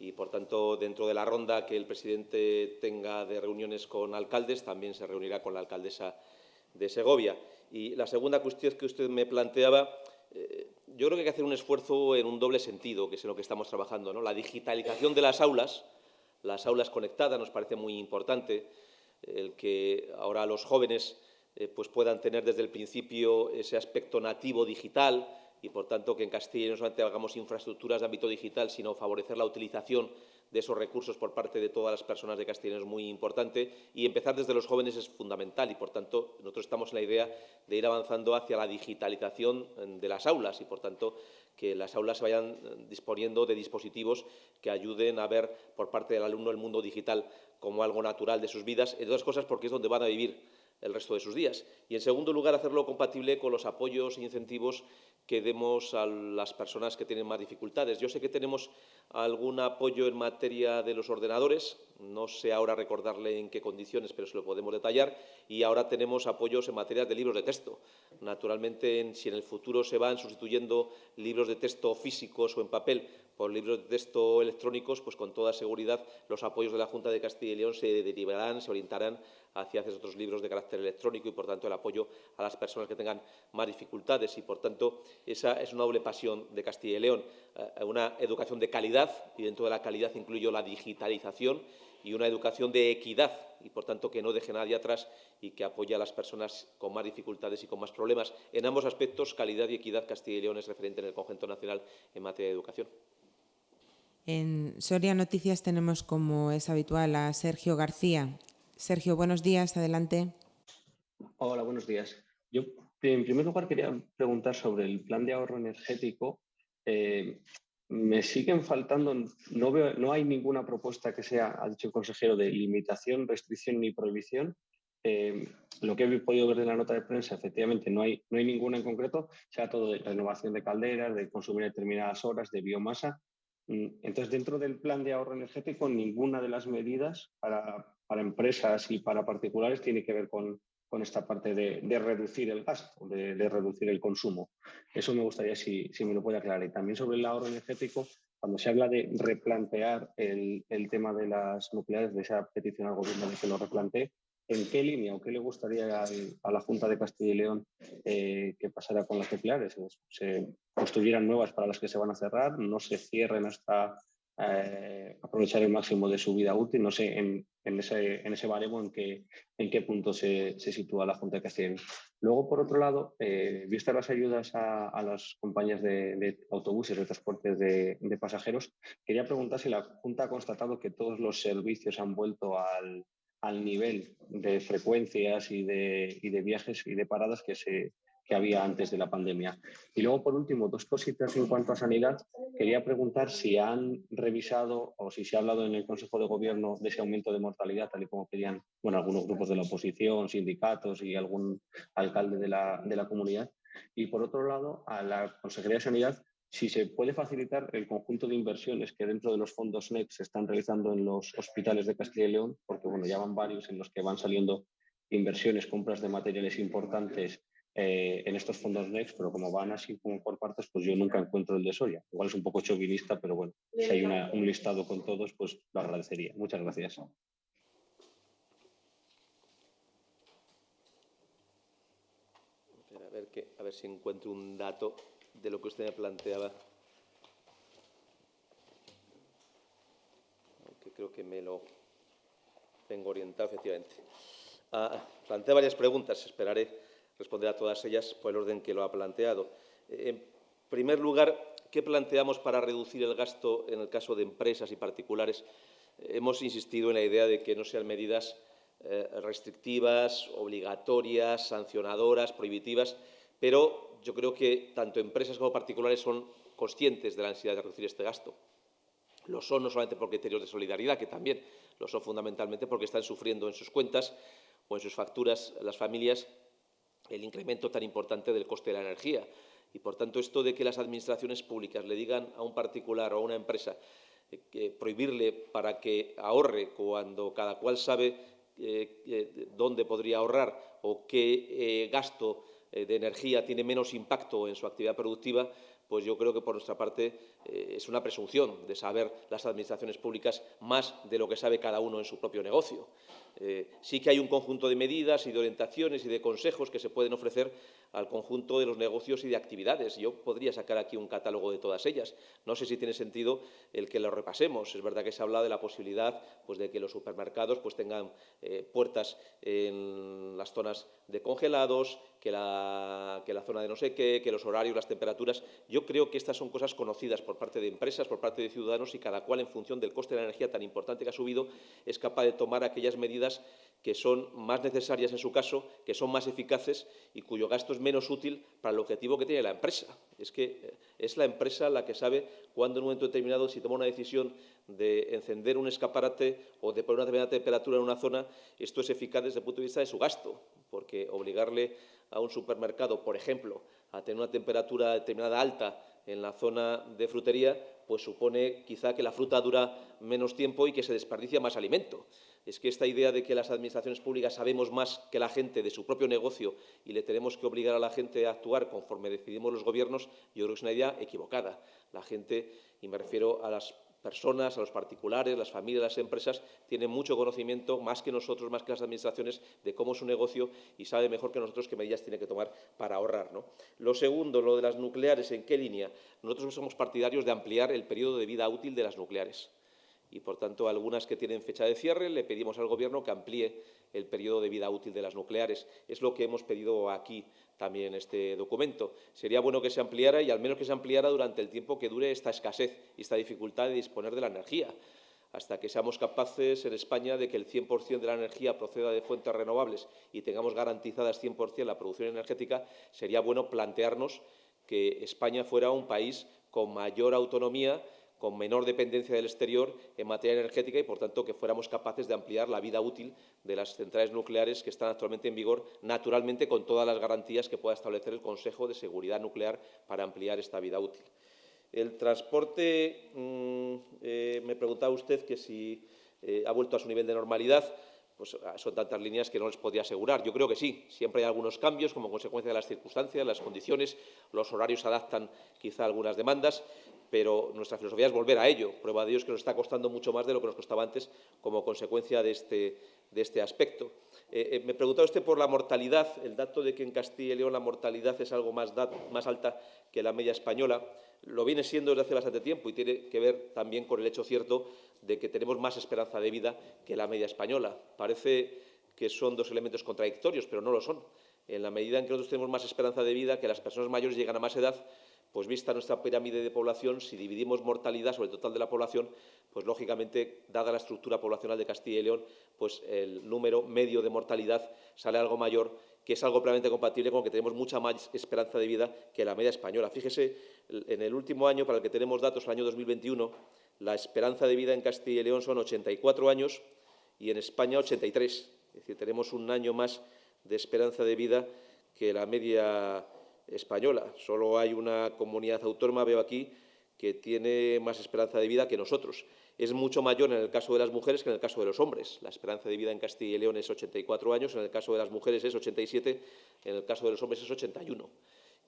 y, por tanto, dentro de la ronda que el presidente tenga de reuniones con alcaldes, también se reunirá con la alcaldesa de Segovia. Y la segunda cuestión que usted me planteaba, eh, yo creo que hay que hacer un esfuerzo en un doble sentido, que es en lo que estamos trabajando. ¿no? La digitalización de las aulas, las aulas conectadas, nos parece muy importante, el que ahora los jóvenes eh, pues puedan tener desde el principio ese aspecto nativo digital y, por tanto, que en Castilla no solamente hagamos infraestructuras de ámbito digital, sino favorecer la utilización de esos recursos por parte de todas las personas de Castilla es muy importante. Y empezar desde los jóvenes es fundamental y, por tanto, nosotros estamos en la idea de ir avanzando hacia la digitalización de las aulas y, por tanto, que las aulas se vayan disponiendo de dispositivos que ayuden a ver por parte del alumno el mundo digital como algo natural de sus vidas, entre otras cosas porque es donde van a vivir el resto de sus días. Y, en segundo lugar, hacerlo compatible con los apoyos e incentivos que demos a las personas que tienen más dificultades. Yo sé que tenemos algún apoyo en materia de los ordenadores, no sé ahora recordarle en qué condiciones, pero se lo podemos detallar, y ahora tenemos apoyos en materia de libros de texto. Naturalmente, si en el futuro se van sustituyendo libros de texto físicos o en papel por libros de texto electrónicos, pues con toda seguridad los apoyos de la Junta de Castilla y León se derivarán, se orientarán hacia esos otros libros de carácter electrónico y, por tanto, el apoyo a las personas que tengan más dificultades. Y, por tanto, esa es una doble pasión de Castilla y León, eh, una educación de calidad, y dentro de la calidad incluyo la digitalización, y una educación de equidad, y, por tanto, que no deje nadie atrás y que apoye a las personas con más dificultades y con más problemas. En ambos aspectos, calidad y equidad, Castilla y León es referente en el conjunto nacional en materia de educación. En Soria Noticias tenemos, como es habitual, a Sergio García. Sergio, buenos días, adelante. Hola, buenos días. Yo, en primer lugar, quería preguntar sobre el plan de ahorro energético. Eh, me siguen faltando, no, veo, no hay ninguna propuesta que sea, ha dicho el consejero, de limitación, restricción ni prohibición. Eh, lo que he podido ver en la nota de prensa, efectivamente, no hay, no hay ninguna en concreto, sea todo de renovación de calderas, de consumir determinadas horas, de biomasa. Mm, entonces, dentro del plan de ahorro energético, ninguna de las medidas para, para empresas y para particulares tiene que ver con, con esta parte de, reducir el gasto, de, de, reducir el consumo. Eso me gustaría si, si, me lo puede aclarar. Y también sobre el ahorro energético, cuando se habla de replantear el, el tema de las nucleares, de esa petición al gobierno de que lo replantee, ¿en qué línea o qué le gustaría a la Junta de Castilla y León eh, que pasara con las nucleares? ¿Se construyeran nuevas para las que se van a cerrar? ¿No se cierren hasta eh, aprovechar el máximo de su vida útil. No sé en, ese, en ese baremo en qué, en qué punto se, se sitúa la Junta de Castilla Luego, por otro lado, eh, vistas las ayudas a, las compañías de, autobuses, de transportes de, pasajeros, quería preguntar si la Junta ha constatado que todos los servicios han vuelto al, al nivel de frecuencias y de, y de viajes y de paradas que se, que había antes de la pandemia. Y luego, por último, dos cositas en cuanto a sanidad. Quería preguntar si han revisado o si se ha hablado en el Consejo de Gobierno de ese aumento de mortalidad, tal y como querían bueno, algunos grupos de la oposición, sindicatos y algún alcalde de la, de la comunidad. Y por otro lado, a la Consejería de Sanidad, si se puede facilitar el conjunto de inversiones que dentro de los fondos NEC se están realizando en los hospitales de Castilla y León, porque bueno, ya van varios en los que van saliendo inversiones, compras de materiales importantes eh, en estos fondos NEXT, pero como van así como por partes, pues yo nunca encuentro el de Soria. Igual es un poco chauvinista, pero bueno, si hay un listado con todos, pues lo agradecería. Muchas gracias. A ver, que, a ver si encuentro un dato de lo que usted me planteaba. Aunque creo que me lo tengo orientado, efectivamente. Ah, plantea varias preguntas, esperaré responder a todas ellas por el orden que lo ha planteado. En primer lugar, ¿qué planteamos para reducir el gasto en el caso de empresas y particulares? Hemos insistido en la idea de que no sean medidas eh, restrictivas, obligatorias, sancionadoras, prohibitivas, pero yo creo que tanto empresas como particulares son conscientes de la necesidad de reducir este gasto. Lo son no solamente por criterios de solidaridad, que también lo son fundamentalmente porque están sufriendo en sus cuentas o en sus facturas las familias el incremento tan importante del coste de la energía. Y, por tanto, esto de que las administraciones públicas le digan a un particular o a una empresa eh, que prohibirle para que ahorre cuando cada cual sabe eh, eh, dónde podría ahorrar o qué gasto de energía tiene menos impacto en su actividad productiva, pues yo creo que por nuestra parte es una presunción de saber las administraciones públicas más de lo que sabe cada uno en su propio negocio. Eh, sí que hay un conjunto de medidas y de orientaciones y de consejos que se pueden ofrecer al conjunto de los negocios y de actividades. Yo podría sacar aquí un catálogo de todas ellas. No sé si tiene sentido el que lo repasemos. Es verdad que se habla de la posibilidad pues, de que los supermercados pues, tengan eh, puertas en las zonas de congelados, que la, que la zona de no sé qué, que los horarios, las temperaturas. Yo creo que estas son cosas conocidas por parte de empresas, por parte de ciudadanos y cada cual, en función del coste de la energía tan importante que ha subido, es capaz de tomar aquellas medidas que son más necesarias en su caso, que son más eficaces y cuyo gasto es menos útil para el objetivo que tiene la empresa. Es que eh, es la empresa la que sabe cuándo en un momento determinado, si toma una decisión de encender un escaparate o de poner una determinada temperatura en una zona, esto es eficaz desde el punto de vista de su gasto, porque obligarle a un supermercado, por ejemplo, a tener una temperatura determinada alta en la zona de frutería, pues supone quizá que la fruta dura menos tiempo y que se desperdicia más alimento es que esta idea de que las administraciones públicas sabemos más que la gente de su propio negocio y le tenemos que obligar a la gente a actuar conforme decidimos los gobiernos, yo creo que es una idea equivocada. La gente, y me refiero a las personas, a los particulares, las familias, las empresas, tienen mucho conocimiento, más que nosotros, más que las administraciones, de cómo es un negocio y sabe mejor que nosotros qué medidas tiene que tomar para ahorrar. ¿no? Lo segundo, lo de las nucleares, ¿en qué línea? Nosotros somos partidarios de ampliar el periodo de vida útil de las nucleares y, por tanto, algunas que tienen fecha de cierre, le pedimos al Gobierno que amplíe el periodo de vida útil de las nucleares. Es lo que hemos pedido aquí también en este documento. Sería bueno que se ampliara y al menos que se ampliara durante el tiempo que dure esta escasez y esta dificultad de disponer de la energía. hasta que seamos capaces en España de que el 100% de la energía proceda de fuentes renovables y tengamos garantizadas 100% la producción energética, sería bueno plantearnos que España fuera un país con mayor autonomía con menor dependencia del exterior en materia energética y, por tanto, que fuéramos capaces de ampliar la vida útil de las centrales nucleares que están actualmente en vigor, naturalmente con todas las garantías que pueda establecer el Consejo de Seguridad Nuclear para ampliar esta vida útil. El transporte, mm, eh, me preguntaba usted que si eh, ha vuelto a su nivel de normalidad pues ah, son tantas líneas que no les podía asegurar. Yo creo que sí, siempre hay algunos cambios como consecuencia de las circunstancias, las condiciones, los horarios adaptan quizá algunas demandas, pero nuestra filosofía es volver a ello. Prueba de ello es que nos está costando mucho más de lo que nos costaba antes como consecuencia de este, de este aspecto. Eh, eh, me preguntaba usted por la mortalidad, el dato de que en Castilla y León la mortalidad es algo más, más alta que la media española. Lo viene siendo desde hace bastante tiempo y tiene que ver también con el hecho cierto de que tenemos más esperanza de vida que la media española. Parece que son dos elementos contradictorios, pero no lo son. En la medida en que nosotros tenemos más esperanza de vida, que las personas mayores llegan a más edad, pues vista nuestra pirámide de población, si dividimos mortalidad sobre el total de la población, pues lógicamente, dada la estructura poblacional de Castilla y León, pues el número medio de mortalidad sale algo mayor, que es algo plenamente compatible con que tenemos mucha más esperanza de vida que la media española. Fíjese, en el último año, para el que tenemos datos, el año 2021, la esperanza de vida en Castilla y León son 84 años y en España 83. Es decir, tenemos un año más de esperanza de vida que la media española. Solo hay una comunidad autónoma, veo aquí, que tiene más esperanza de vida que nosotros. Es mucho mayor en el caso de las mujeres que en el caso de los hombres. La esperanza de vida en Castilla y León es 84 años, en el caso de las mujeres es 87, en el caso de los hombres es 81.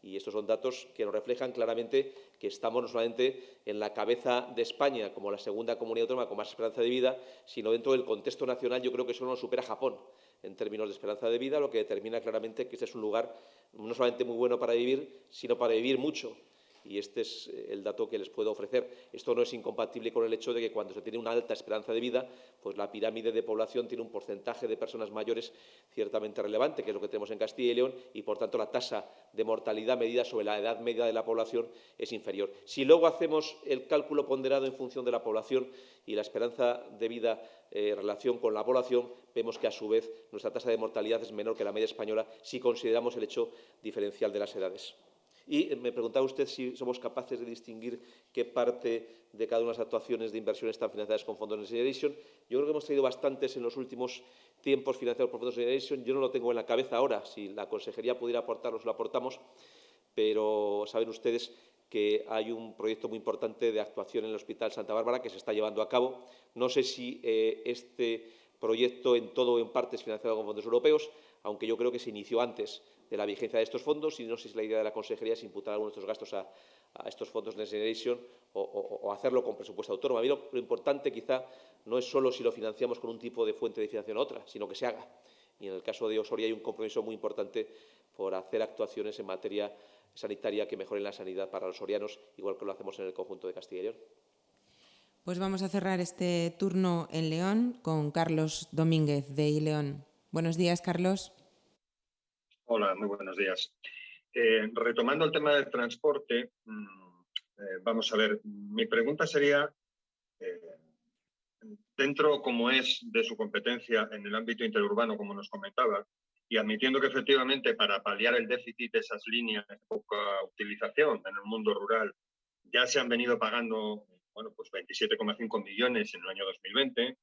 Y estos son datos que nos reflejan claramente que estamos no solamente en la cabeza de España como la segunda comunidad autónoma con más esperanza de vida, sino dentro del contexto nacional yo creo que solo nos supera Japón en términos de esperanza de vida, lo que determina claramente que este es un lugar no solamente muy bueno para vivir, sino para vivir mucho y este es eh, el dato que les puedo ofrecer. Esto no es incompatible con el hecho de que cuando se tiene una alta esperanza de vida, pues la pirámide de población tiene un porcentaje de personas mayores ciertamente relevante, que es lo que tenemos en Castilla y León, y por tanto la tasa de mortalidad medida sobre la edad media de la población es inferior. Si luego hacemos el cálculo ponderado en función de la población y la esperanza de vida eh, en relación con la población, vemos que a su vez nuestra tasa de mortalidad es menor que la media española si consideramos el hecho diferencial de las edades. Y me preguntaba usted si somos capaces de distinguir qué parte de cada una de las actuaciones de inversión están financiadas con fondos Next Generation. Yo creo que hemos traído bastantes en los últimos tiempos financiados por fondos Next Generation. Yo no lo tengo en la cabeza ahora. Si la consejería pudiera aportarlos, lo aportamos. Pero saben ustedes que hay un proyecto muy importante de actuación en el Hospital Santa Bárbara que se está llevando a cabo. No sé si eh, este proyecto en todo o en parte es financiado con fondos europeos, aunque yo creo que se inició antes de la vigencia de estos fondos y no sé si la idea de la Consejería es imputar algunos de estos gastos a, estos fondos Next Generation o, hacerlo con presupuesto autónomo. A mí lo, importante quizá no es solo si lo financiamos con un tipo de fuente de financiación u otra, sino que se haga. Y en el caso de Osoria hay un compromiso muy importante por hacer actuaciones en materia sanitaria que mejoren la sanidad para los sorianos, igual que lo hacemos en el conjunto de Castilla y León. Pues vamos a cerrar este turno en León con Carlos Domínguez de León. Buenos días, Carlos. Hola, muy buenos días. Eh, retomando el tema del transporte, mm, eh, vamos a ver, mi pregunta sería, eh, dentro como es de su competencia en el ámbito interurbano, como nos comentaba, y admitiendo que efectivamente para paliar el déficit de esas líneas de poca utilización en el mundo rural ya se han venido pagando bueno, pues 27,5 millones en el año 2020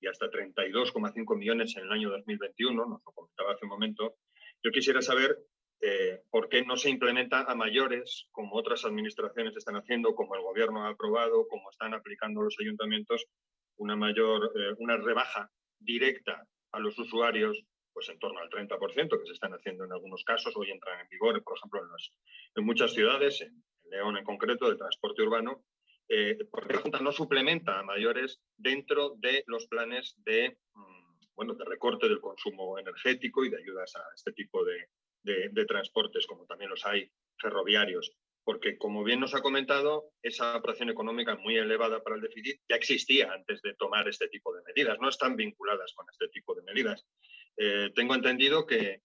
y hasta 32,5 millones en el año 2021, nos lo comentaba hace un momento, yo quisiera saber eh, por qué no se implementa a mayores, como otras administraciones están haciendo, como el Gobierno ha aprobado, como están aplicando los ayuntamientos, una mayor, eh, una rebaja directa a los usuarios, pues en torno al 30%, que se están haciendo en algunos casos, hoy entran en vigor, por ejemplo, en, en muchas ciudades, en, León en concreto, de transporte urbano, eh, porque la Junta no suplementa a mayores dentro de los planes de mm, bueno, de recorte del consumo energético y de ayudas a este tipo de, transportes, como también los hay ferroviarios. Porque, como bien nos ha comentado, esa operación económica muy elevada para el déficit ya existía antes de tomar este tipo de medidas, no están vinculadas con este tipo de medidas. Eh, tengo entendido que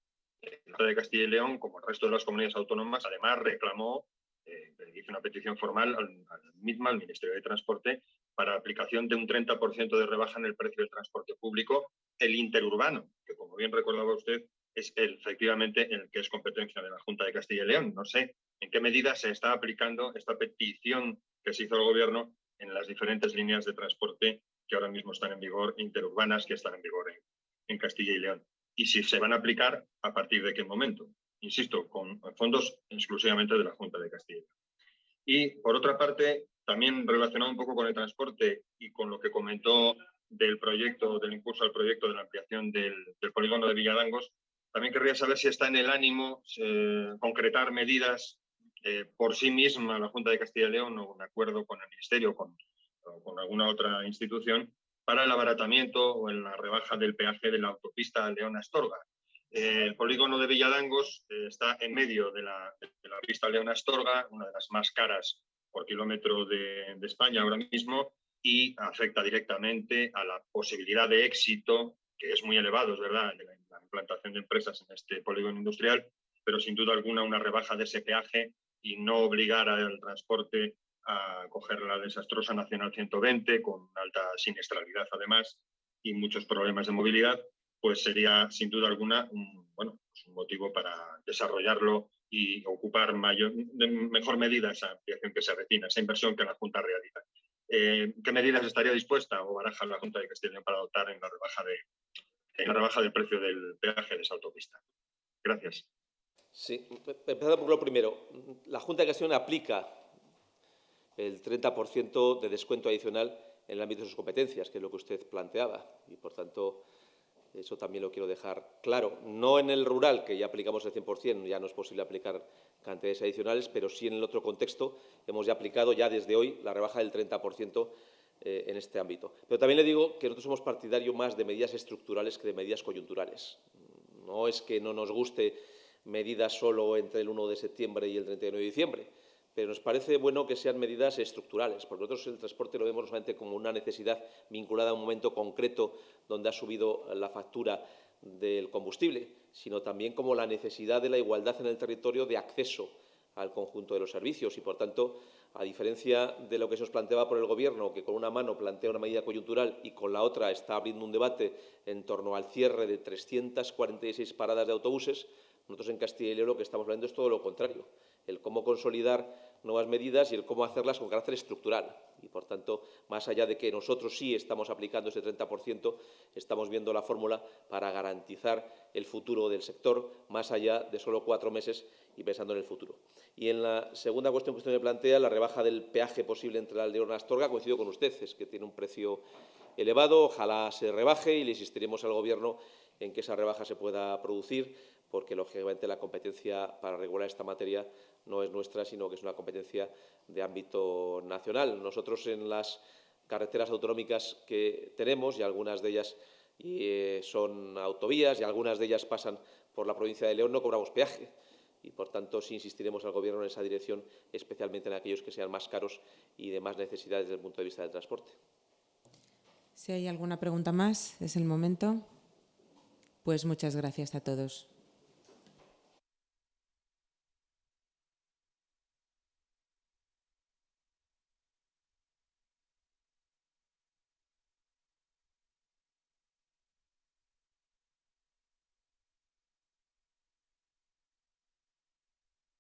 la de Castilla y León, como el resto de las comunidades autónomas, además reclamó, eh, una petición formal al, al al Ministerio de Transporte, para aplicación de un 30% de rebaja en el precio del transporte público, el interurbano, que como bien recordaba usted, es efectivamente el que es competencia de la Junta de Castilla y León. No sé en qué medida se está aplicando esta petición que se hizo al Gobierno en las diferentes líneas de transporte que ahora mismo están en vigor, interurbanas que están en vigor en, Castilla y León. Y si se van a aplicar, ¿a partir de qué momento? Insisto, con fondos exclusivamente de la Junta de Castilla y León. Y, por otra parte, también relacionado un poco con el transporte y con lo que comentó del proyecto, del impulso al proyecto de la ampliación del, polígono de Villadangos, también querría saber si está en el ánimo eh, concretar medidas eh, por sí misma la Junta de Castilla y León o un acuerdo con el Ministerio con, o con alguna otra institución para el abaratamiento o en la rebaja del peaje de la autopista León-Astorga. Eh, el polígono de Villadangos está en medio de la, de la pista León-Astorga, una de las más caras por kilómetro de, España ahora mismo y afecta directamente a la posibilidad de éxito, que es muy elevado, es verdad, de la, implantación de empresas en este polígono industrial, pero sin duda alguna una rebaja de ese peaje y no obligar al transporte a coger la desastrosa Nacional 120 con alta siniestralidad además y muchos problemas de movilidad, pues sería sin duda alguna un, bueno, pues un motivo para desarrollarlo y ocupar mayor, mejor medida esa ampliación que se avecina, esa inversión que la Junta realiza. Eh, ¿Qué medidas estaría dispuesta o baraja la Junta de Castilla para adoptar en la rebaja, de, en la rebaja del precio del peaje de esa autopista? Gracias. Sí, empezando por lo primero. La Junta de Castilla aplica el 30% de descuento adicional en el ámbito de sus competencias, que es lo que usted planteaba. Y, por tanto, eso también lo quiero dejar claro. No en el rural, que ya aplicamos el 100%, ya no es posible aplicar cantidades adicionales, pero sí en el otro contexto hemos ya aplicado ya desde hoy la rebaja del 30% eh, en este ámbito. Pero también le digo que nosotros somos partidarios más de medidas estructurales que de medidas coyunturales. No es que no nos guste medidas solo entre el 1 de septiembre y el 31 de diciembre, pero nos parece bueno que sean medidas estructurales, porque nosotros el transporte lo vemos solamente como una necesidad vinculada a un momento concreto donde ha subido la factura del combustible, sino también como la necesidad de la igualdad en el territorio de acceso al conjunto de los servicios. Y, por tanto, a diferencia de lo que se nos planteaba por el Gobierno, que con una mano plantea una medida coyuntural y con la otra está abriendo un debate en torno al cierre de 346 paradas de autobuses, nosotros en Castilla y León lo que estamos hablando es todo lo contrario, el cómo consolidar nuevas medidas y el cómo hacerlas con carácter estructural. Y, por tanto, más allá de que nosotros sí estamos aplicando ese 30%, estamos viendo la fórmula para garantizar el futuro del sector más allá de solo cuatro meses y pensando en el futuro. Y en la segunda cuestión que usted me plantea, la rebaja del peaje posible entre la y Astorga, coincido con usted, es que tiene un precio elevado, ojalá se rebaje y le insistiremos al Gobierno en que esa rebaja se pueda producir, porque, lógicamente, la competencia para regular esta materia no es nuestra, sino que es una competencia de ámbito nacional. Nosotros en las carreteras autonómicas que tenemos, y algunas de ellas eh, son autovías y algunas de ellas pasan por la provincia de León, no cobramos peaje. Y, por tanto, sí insistiremos al Gobierno en esa dirección, especialmente en aquellos que sean más caros y de más necesidades desde el punto de vista del transporte. Si hay alguna pregunta más, es el momento. Pues muchas gracias a todos.